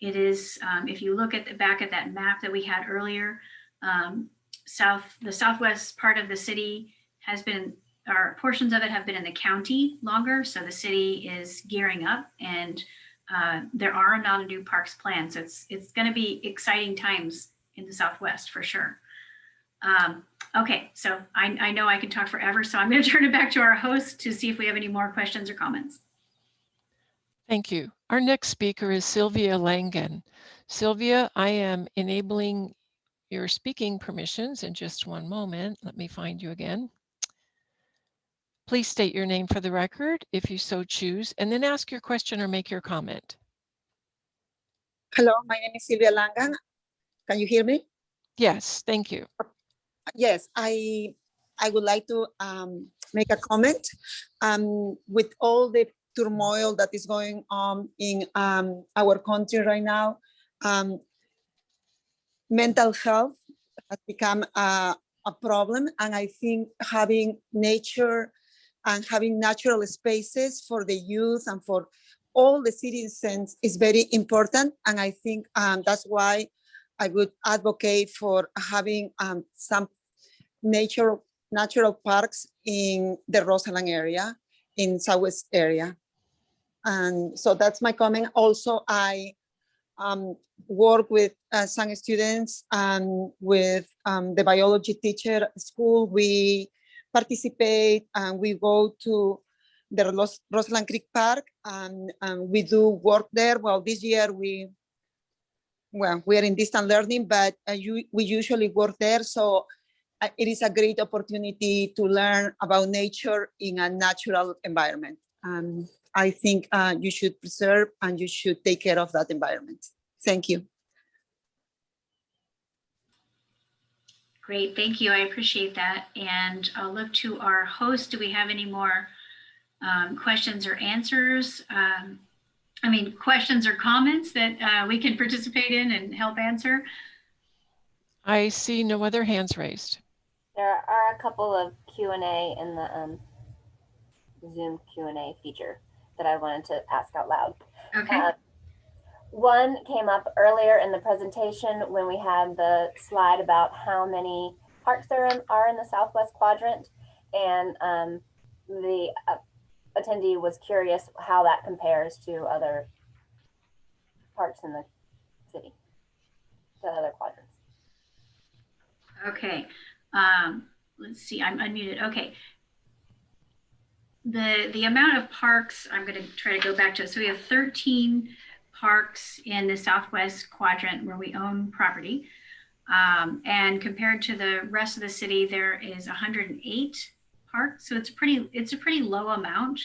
it is, um, if you look at the back at that map that we had earlier, um, south, the southwest part of the city has been, or portions of it have been in the county longer. So the city is gearing up and uh, there are a lot of new parks planned. So it's, it's going to be exciting times in the Southwest for sure. Um, okay, so I, I know I can talk forever, so I'm going (laughs) to turn it back to our host to see if we have any more questions or comments. Thank you. Our next speaker is Sylvia Langen. Sylvia, I am enabling your speaking permissions in just one moment. Let me find you again. Please state your name for the record if you so choose, and then ask your question or make your comment. Hello, my name is Sylvia Langan. Can you hear me? Yes, thank you. Yes, I I would like to um, make a comment. Um, with all the turmoil that is going on in um, our country right now, um, mental health has become a, a problem, and I think having nature and having natural spaces for the youth and for all the citizens is very important. And I think um, that's why I would advocate for having um, some nature, natural parks in the Roseland area, in Southwest area. And so that's my comment. Also, I um, work with uh, some students and with um, the biology teacher school. We participate and we go to the Ros Roseland Creek Park and, and we do work there. Well, this year we, well, we are in distant learning, but uh, you, we usually work there. So uh, it is a great opportunity to learn about nature in a natural environment. Um, I think uh, you should preserve and you should take care of that environment. Thank you. Great, thank you. I appreciate that. And I'll look to our host. Do we have any more um, questions or answers? Um, I mean, questions or comments that uh, we can participate in and help answer? I see no other hands raised. There are a couple of Q&A in the um, Zoom Q&A feature that I wanted to ask out loud. Okay. Uh, one came up earlier in the presentation when we had the slide about how many parks there are in the Southwest quadrant. And um, the uh, attendee was curious how that compares to other parks in the city, the other quadrants. Okay, um, let's see, I'm unmuted. Okay. The, the amount of parks, I'm going to try to go back to, so we have 13 parks in the southwest quadrant where we own property. Um, and compared to the rest of the city, there is 108 parks. So it's pretty, it's a pretty low amount,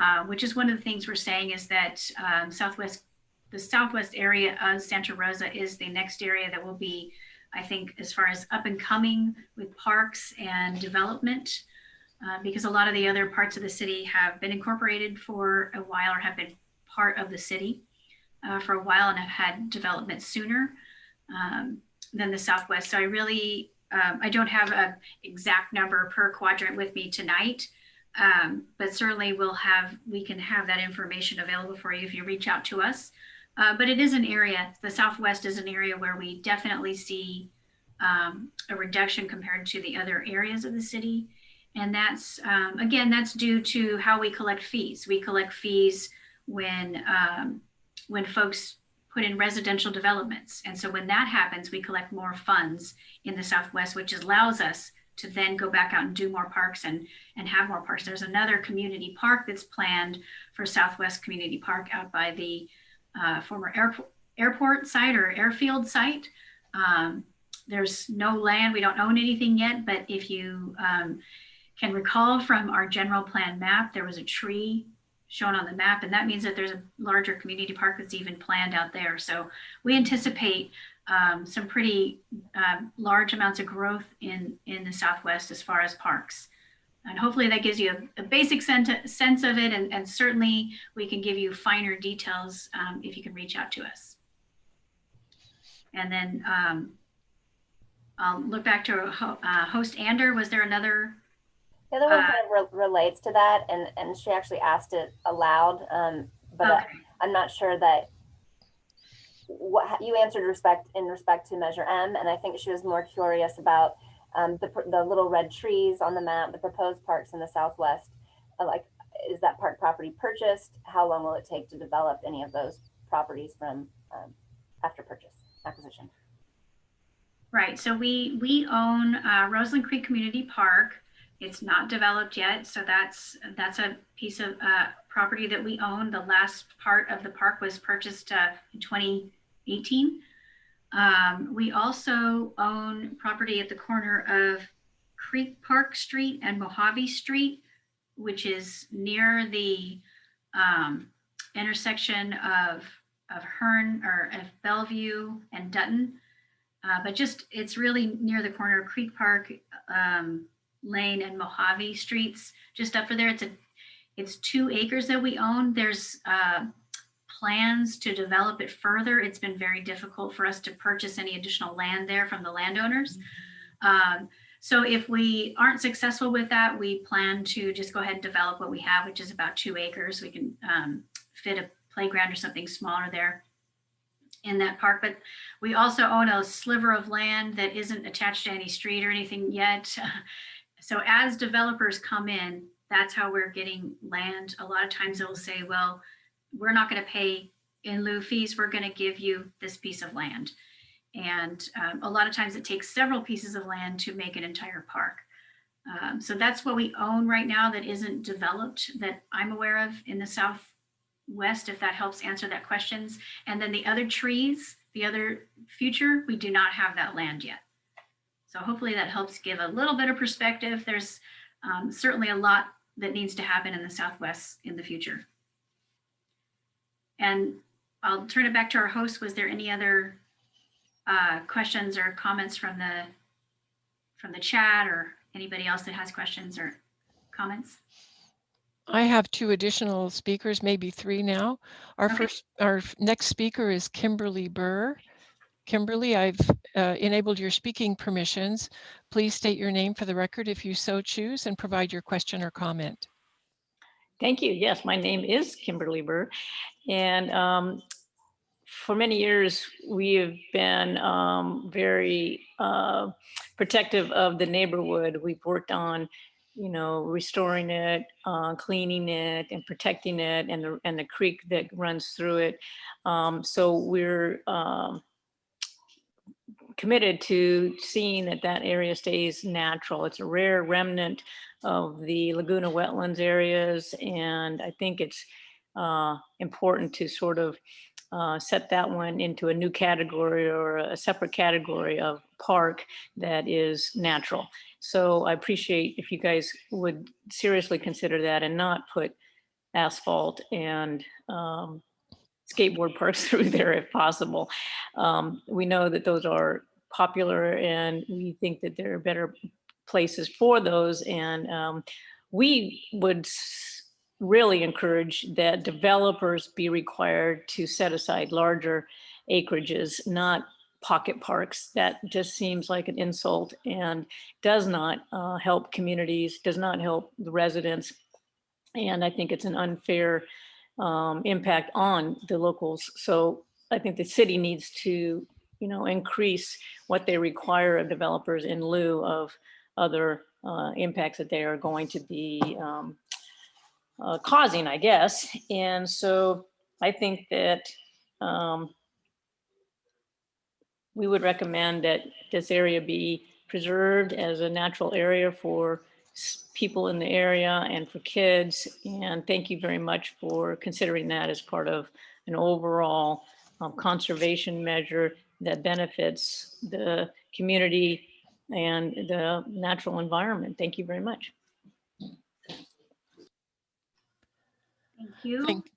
uh, which is one of the things we're saying is that um, southwest, the southwest area of Santa Rosa is the next area that will be, I think, as far as up and coming with parks and development. Uh, because a lot of the other parts of the city have been incorporated for a while or have been part of the city uh, for a while and have had development sooner um, than the Southwest. So I really, um, I don't have an exact number per quadrant with me tonight, um, but certainly we'll have, we can have that information available for you if you reach out to us. Uh, but it is an area, the Southwest is an area where we definitely see um, a reduction compared to the other areas of the city. And that's, um, again, that's due to how we collect fees. We collect fees when um, when folks put in residential developments. And so when that happens, we collect more funds in the Southwest, which allows us to then go back out and do more parks and, and have more parks. There's another community park that's planned for Southwest Community Park out by the uh, former airport, airport site or airfield site. Um, there's no land, we don't own anything yet, but if you um, can recall from our general plan map, there was a tree shown on the map. And that means that there's a larger community park that's even planned out there. So we anticipate um, some pretty um, large amounts of growth in, in the Southwest as far as parks. And hopefully that gives you a, a basic sense of it. And, and, certainly we can give you finer details um, if you can reach out to us. And then um, I'll look back to uh, host Ander. Was there another the other one Uh, kind of re- relates to that, and and she actually asked it aloud, um, but Okay. I, am not sure that what you answered respect in respect to Measure M, and I think she was more curious about um, the the little red trees on the map, the proposed parks in the southwest. Uh, like, is that park property purchased? How long will it take to develop any of those properties from um, after purchase acquisition? Right, so we, we own uh, Roseland Creek Community Park. It's not developed yet, so that's, that's a piece of uh, property that we own. The last part of the park was purchased uh, in 2018. Um, We also own property at the corner of Creek Park Street and Mojave Street, which is near the um, intersection of, of Hearn or of Bellevue and Dutton. Uh, but just, it's really near the corner of Creek Park um, Lane and Mojave Streets, just up for there. It's a, it's two acres that we own. There's uh, plans to develop it further. It's been very difficult for us to purchase any additional land there from the landowners. Um, so if we aren't successful with that, we plan to just go ahead and develop what we have, which is about two acres. We can um, fit a playground or something smaller there in that park, but we also own a sliver of land that isn't attached to any street or anything yet. (laughs) So as developers come in, that's how we're getting land. A lot of times they'll say, well, we're not going to pay in lieu fees. We're going to give you this piece of land. And um, a lot of times it takes several pieces of land to make an entire park. Um, so that's what we own right now that isn't developed that I'm aware of in the Southwest, if that helps answer that questions. And then the other trees, the other future, we do not have that land yet. So hopefully that helps give a little bit of perspective. There's um, certainly a lot that needs to happen in the Southwest in the future. And I'll turn it back to our host. Was there any other uh, questions or comments from the from the chat or anybody else that has questions or comments? I have two additional speakers, maybe three now. Our Okay. first, our next speaker is Kimberly Burr. Kimberly, I've uh, enabled your speaking permissions. Please state your name for the record if you so choose and provide your question or comment. Thank you. Yes, my name is Kimberly Burr. And um, for many years, we have been um, very uh, protective of the neighborhood. We've worked on, you know, restoring it, uh, cleaning it, and protecting it, and the and the creek that runs through it. Um, so we're um, committed to seeing that that area stays natural. It's a rare remnant of the Laguna wetlands areas, and I think it's uh, important to sort of uh, set that one into a new category or a separate category of park that is natural. So I appreciate if you guys would seriously consider that and not put asphalt and um, skateboard (laughs) parks through there if possible. Um, we know that those are popular and we think that there are better places for those. And um, we would really encourage that developers be required to set aside larger acreages, not pocket parks. That just seems like an insult and does not uh, help communities, does not help the residents. And I think it's an unfair um, impact on the locals. So I think the city needs to, you know, increase what they require of developers in lieu of other uh, impacts that they are going to be um, uh, causing, I guess. And so I think that um, we would recommend that this area be preserved as a natural area for people in the area and for kids. And thank you very much for considering that as part of an overall um, conservation measure that benefits the community and the natural environment. Thank you very much. Thank you. Thank-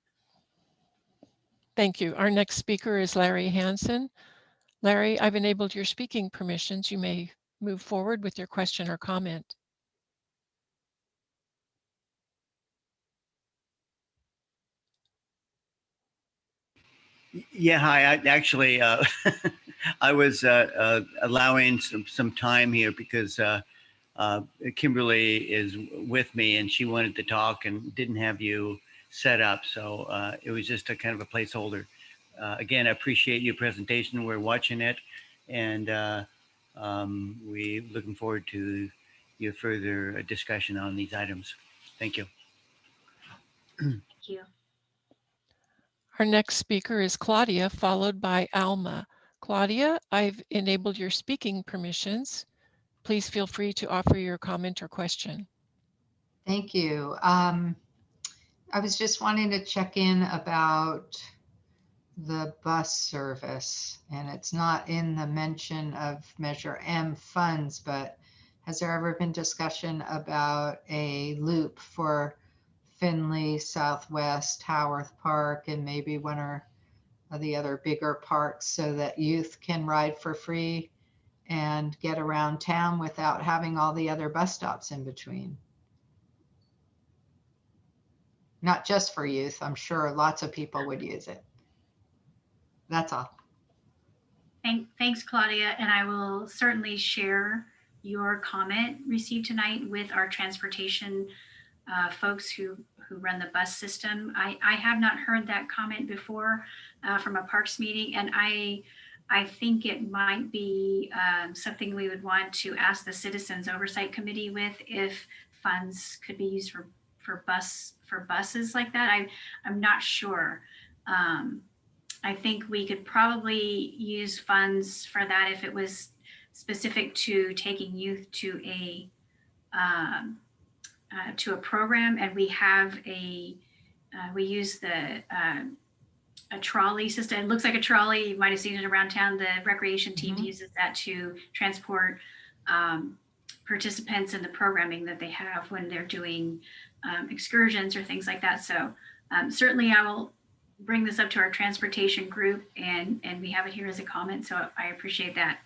Thank you. Our next speaker is Larry Hansen. Larry, I've enabled your speaking permissions. You may move forward with your question or comment. Yeah, hi. I actually, uh, (laughs) I was uh, uh, allowing some, some time here because uh, uh, Kimberly is with me and she wanted to talk and didn't have you set up. So uh, it was just a kind of a placeholder. again, I appreciate your presentation. We're watching it and um, we looking forward to your further discussion on these items. Thank you. Thank you. Our next speaker is Claudia, followed by Alma. Claudia, I've enabled your speaking permissions. Please feel free to offer your comment or question. Thank you. Um, I was just wanting to check in about the bus service, and it's not in the mention of Measure M funds, but has there ever been discussion about a loop for Finley, Southwest, Howarth Park, and maybe one or the other bigger parks so that youth can ride for free and get around town without having all the other bus stops in between? Not just for youth, I'm sure lots of people would use it. That's all. Thank, thanks, Claudia, and I will certainly share your comment received tonight with our transportation uh, folks who, who run the bus system. I, I have not heard that comment before uh, from a parks meeting, and I, I think it might be um, something we would want to ask the Citizens Oversight Committee with if funds could be used for, for bus, for buses like that. I, I'm not sure. Um, I think we could probably use funds for that if it was specific to taking youth to a um, uh, to a program, and we have a uh, we use the uh, a trolley system. It looks like a trolley. You might have seen it around town. The recreation team Mhm. uses that to transport um, participants in the programming that they have when they're doing um, excursions or things like that. So um, certainly, I will bring this up to our transportation group, and and we have it here as a comment. So I appreciate that.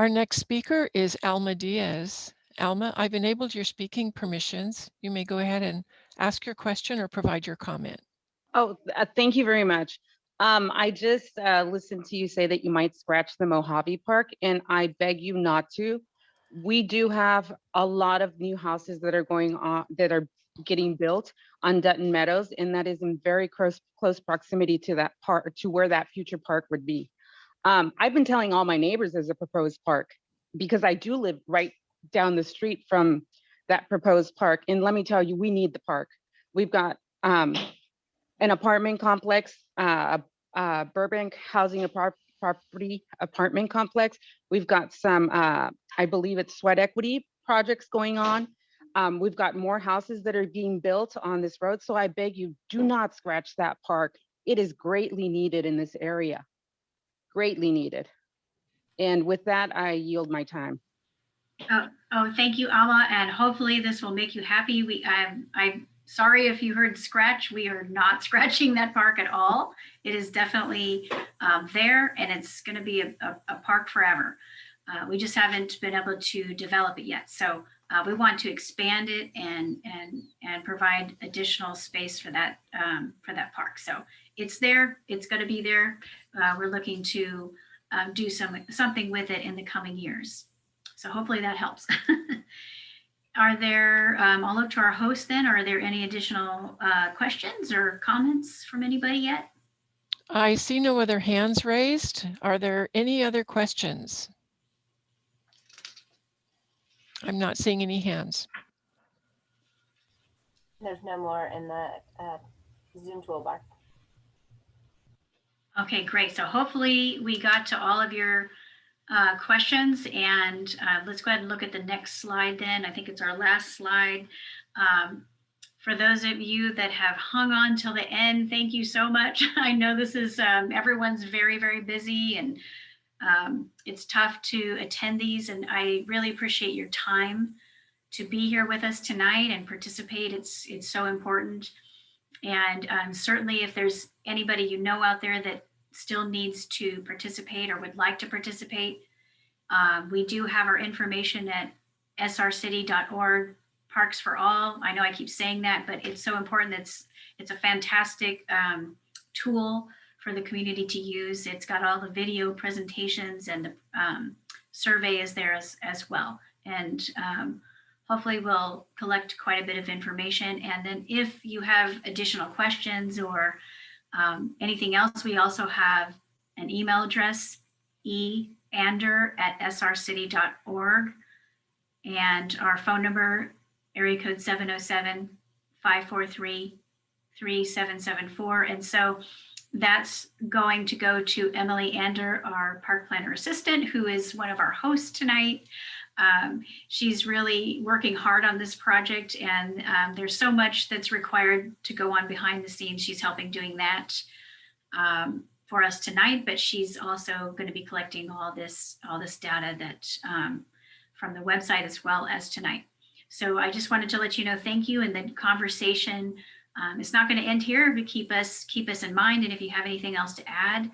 Our next speaker is Alma Diaz. Alma, I've enabled your speaking permissions. You may go ahead and ask your question or provide your comment. Oh, uh, thank you very much. Um, I just uh, listened to you say that you might scratch the Mojave Park, and I beg you not to. We do have a lot of new houses that are going on, that are getting built on Dutton Meadows, and that is in very close, close proximity to that park, to where that future park would be. Um, I've been telling all my neighbors there's a proposed park because I do live right down the street from that proposed park. And let me tell you, we need the park. We've got um, an apartment complex, uh, uh, Burbank Housing Apar- Property Apartment Complex. We've got some, uh, I believe it's sweat equity projects going on. Um, we've got more houses that are being built on this road. So I beg you, do not scratch that park. It is greatly needed in this area, greatly needed. And with that, I yield my time. Oh, oh, thank you, Alma, and hopefully this will make you happy. We, I'm, I'm sorry if you heard scratch. We are not (laughs) scratching that park at all. It is definitely um, there, and it's going to be a, a, a park forever. Uh, we just haven't been able to develop it yet. So uh, we want to expand it and and and provide additional space for that um, for that park. So it's there. It's going to be there. Uh, we're looking to um, do some something with it in the coming years. So hopefully that helps. (laughs) Are there, um, I'll look to our host then, are there any additional uh, questions or comments from anybody yet? I see no other hands raised. Are there any other questions? I'm not seeing any hands. There's no more in the uh, Zoom toolbar. Okay, great. So hopefully we got to all of your uh, questions and uh, let's go ahead and look at the next slide then. I think it's our last slide. Um, for those of you that have hung on till the end, thank you so much. (laughs) I know this is, um, everyone's very, very busy and um, it's tough to attend these and I really appreciate your time to be here with us tonight and participate. It's, it's so important. And um, certainly if there's anybody you know out there that still needs to participate or would like to participate, uh, we do have our information at srcity.org Parks for All. I know I keep saying that, but it's so important. It's, it's a fantastic um, tool for the community to use. It's got all the video presentations and the um, survey is there as, as well. And um, hopefully we'll collect quite a bit of information. And then if you have additional questions or um, anything else, we also have an email address, eander at srcity.org. And our phone number, area code 707-543-3774. And so that's going to go to Emily Ander, our park planner assistant, who is one of our hosts tonight. Um, she's really working hard on this project and um, there's so much that's required to go on behind the scenes. She's helping doing that um, for us tonight, but she's also going to be collecting all this, all this data that um, from the website as well as tonight. So I just wanted to let you know, thank you. And the conversation um, is not going to end here, but keep us, keep us in mind. And if you have anything else to add,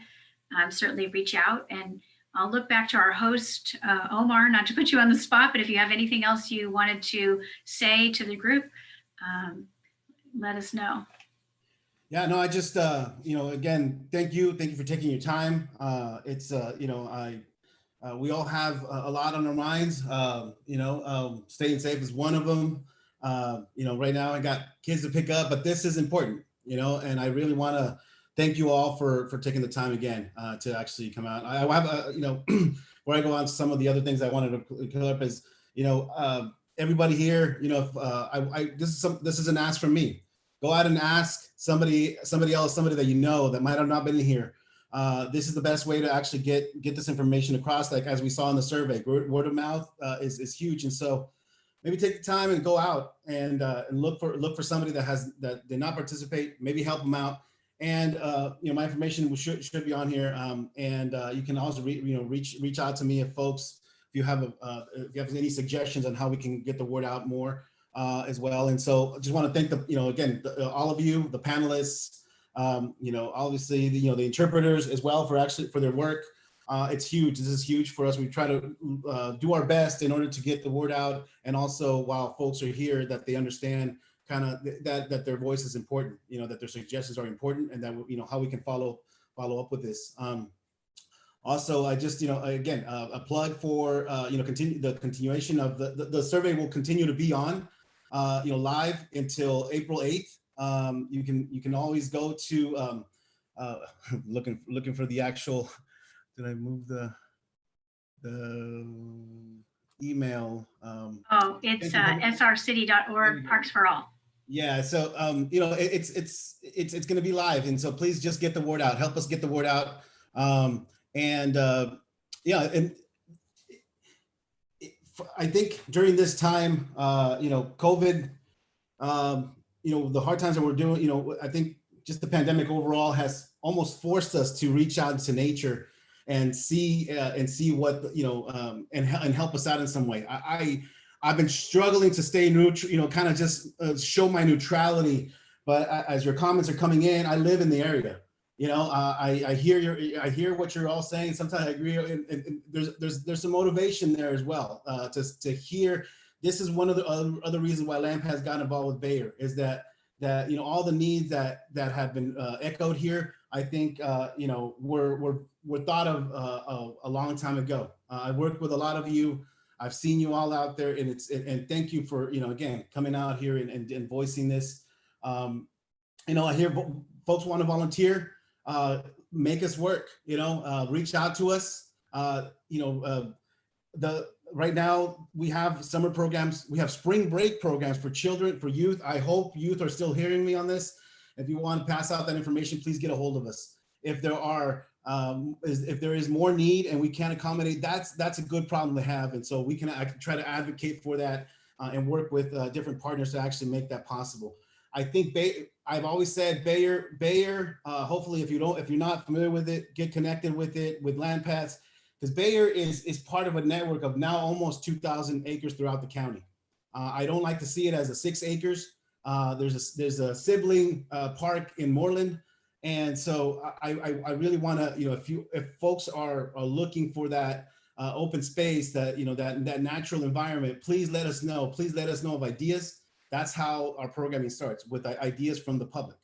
um, certainly reach out and I'll look back to our host, uh, Omar, not to put you on the spot, but if you have anything else you wanted to say to the group, um, let us know. Yeah, no, I just, uh, you know, again, thank you. Thank you for taking your time. Uh, it's, uh, you know, I, uh, we all have a, a lot on our minds. Uh, you know, um, staying safe is one of them. Uh, you know, right now I got kids to pick up, but this is important, you know, and I really want to thank you all for for taking the time again uh, to actually come out. I, have, a, you know, (clears throat) where I go on to some of the other things I wanted to clear up is, you know, uh, everybody here, you know, if, uh, I, I this is some this is an ask from me. Go out and ask somebody somebody else, somebody that you know that might have not been here. Uh, this is the best way to actually get get this information across. Like as we saw in the survey, word, word of mouth uh, is is huge, and so maybe take the time and go out and uh, and look for look for somebody that has that did not participate. Maybe help them out and uh, you know my information should should be on here. Um, and uh, you can also re, you know reach reach out to me if folks if you have a, uh, if you have any suggestions on how we can get the word out more uh, as well. And so I just want to thank the you know again the, all of you the panelists. Um, you know obviously the, you know the interpreters as well for actually for their work. Uh, it's huge. This is huge for us. We try to uh, do our best in order to get the word out, and also while folks are here, that they understand kind of that that their voice is important you know that their suggestions are important and that you know how we can follow follow up with this. Um also i just you know again uh, a plug for uh you know continue the continuation of the, the, the survey will continue to be on uh you know live until april 8th um you can you can always go to um uh (laughs) looking looking for the actual (laughs) did i move the the email? Um oh it's uh srcity.org parks for all yeah, so um, you know, it, it's it's it's it's going to be live, and so please just get the word out. Help us get the word out, um, and uh, yeah, and I think during this time, uh, you know, COVID, um, you know, the hard times that we're doing, you know, I think just the pandemic overall has almost forced us to reach out to nature and see uh, and see what you know um, and and help us out in some way. I, I I've been struggling to stay neutral, you know, kind of just uh, show my neutrality. But as your comments are coming in, I live in the area. You know, uh, I, I hear your, I hear what you're all saying. Sometimes I agree. And, and there's, there's, there's some motivation there as well uh, to, to hear. This is one of the other, reasons why LAMP has gotten involved with Bayer is that, that, you know, all the needs that, that have been uh, echoed here, I think, uh, you know, were, were, were thought of uh, a long time ago. I worked with a lot of you I've seen you all out there and it's, and thank you for, you know, again, coming out here and, and, and voicing this. Um, you know, I hear folks want to volunteer, uh, make us work, you know, uh, reach out to us. Uh, you know, uh, the right now we have summer programs, we have spring break programs for children, for youth. I hope youth are still hearing me on this. If you want to pass out that information, please get a hold of us. If there are um, is, if there is more need and we can't accommodate, that's that's a good problem to have. And so we can, try to advocate for that uh, and work with uh, different partners to actually make that possible. I think Bay, I've always said Bayer, Bayer. Uh, hopefully, if you don't, if you're not familiar with it, get connected with it with LandPaths, because Bayer is is part of a network of now almost 2,000 acres throughout the county. Uh, I don't like to see it as a six acres. Uh, there's a there's a sibling uh, park in Moreland and so I, I, I really want to, you know, if you if folks are, are looking for that uh, open space, that you know that that natural environment, please let us know. Please let us know of ideas. That's how our programming starts with ideas from the public.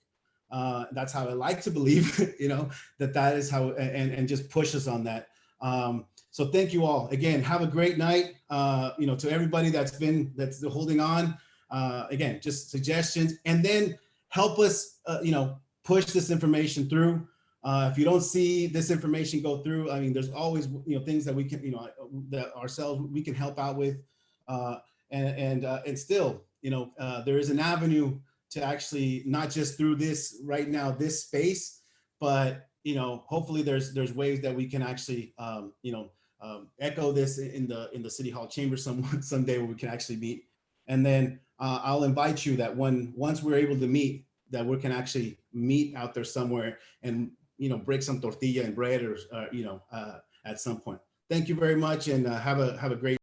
Uh, that's how I like to believe, (laughs) you know, that that is how and and just push us on that. Um, So thank you all. Again, have a great night. Uh, you know, to everybody that's been, that's holding on. Uh, again, just suggestions and then help us, uh, you know, push this information through. Uh, if you don't see this information go through, I mean, there's always, you know, things that we can, you know, that ourselves, we can help out with. Uh, and, and, uh, and still, you know, uh, there is an avenue to actually, not just through this right now, this space, but, you know, hopefully there's, there's ways that we can actually, um, you know, um, echo this in the, in the city hall chamber some, (laughs) someday where we can actually meet. And then uh, I'll invite you that when, once we're able to meet, that we can actually meet out there somewhere and, you know, break some tortilla and bread or, uh, you know, uh, at some point. Thank you very much and uh, have a, have a great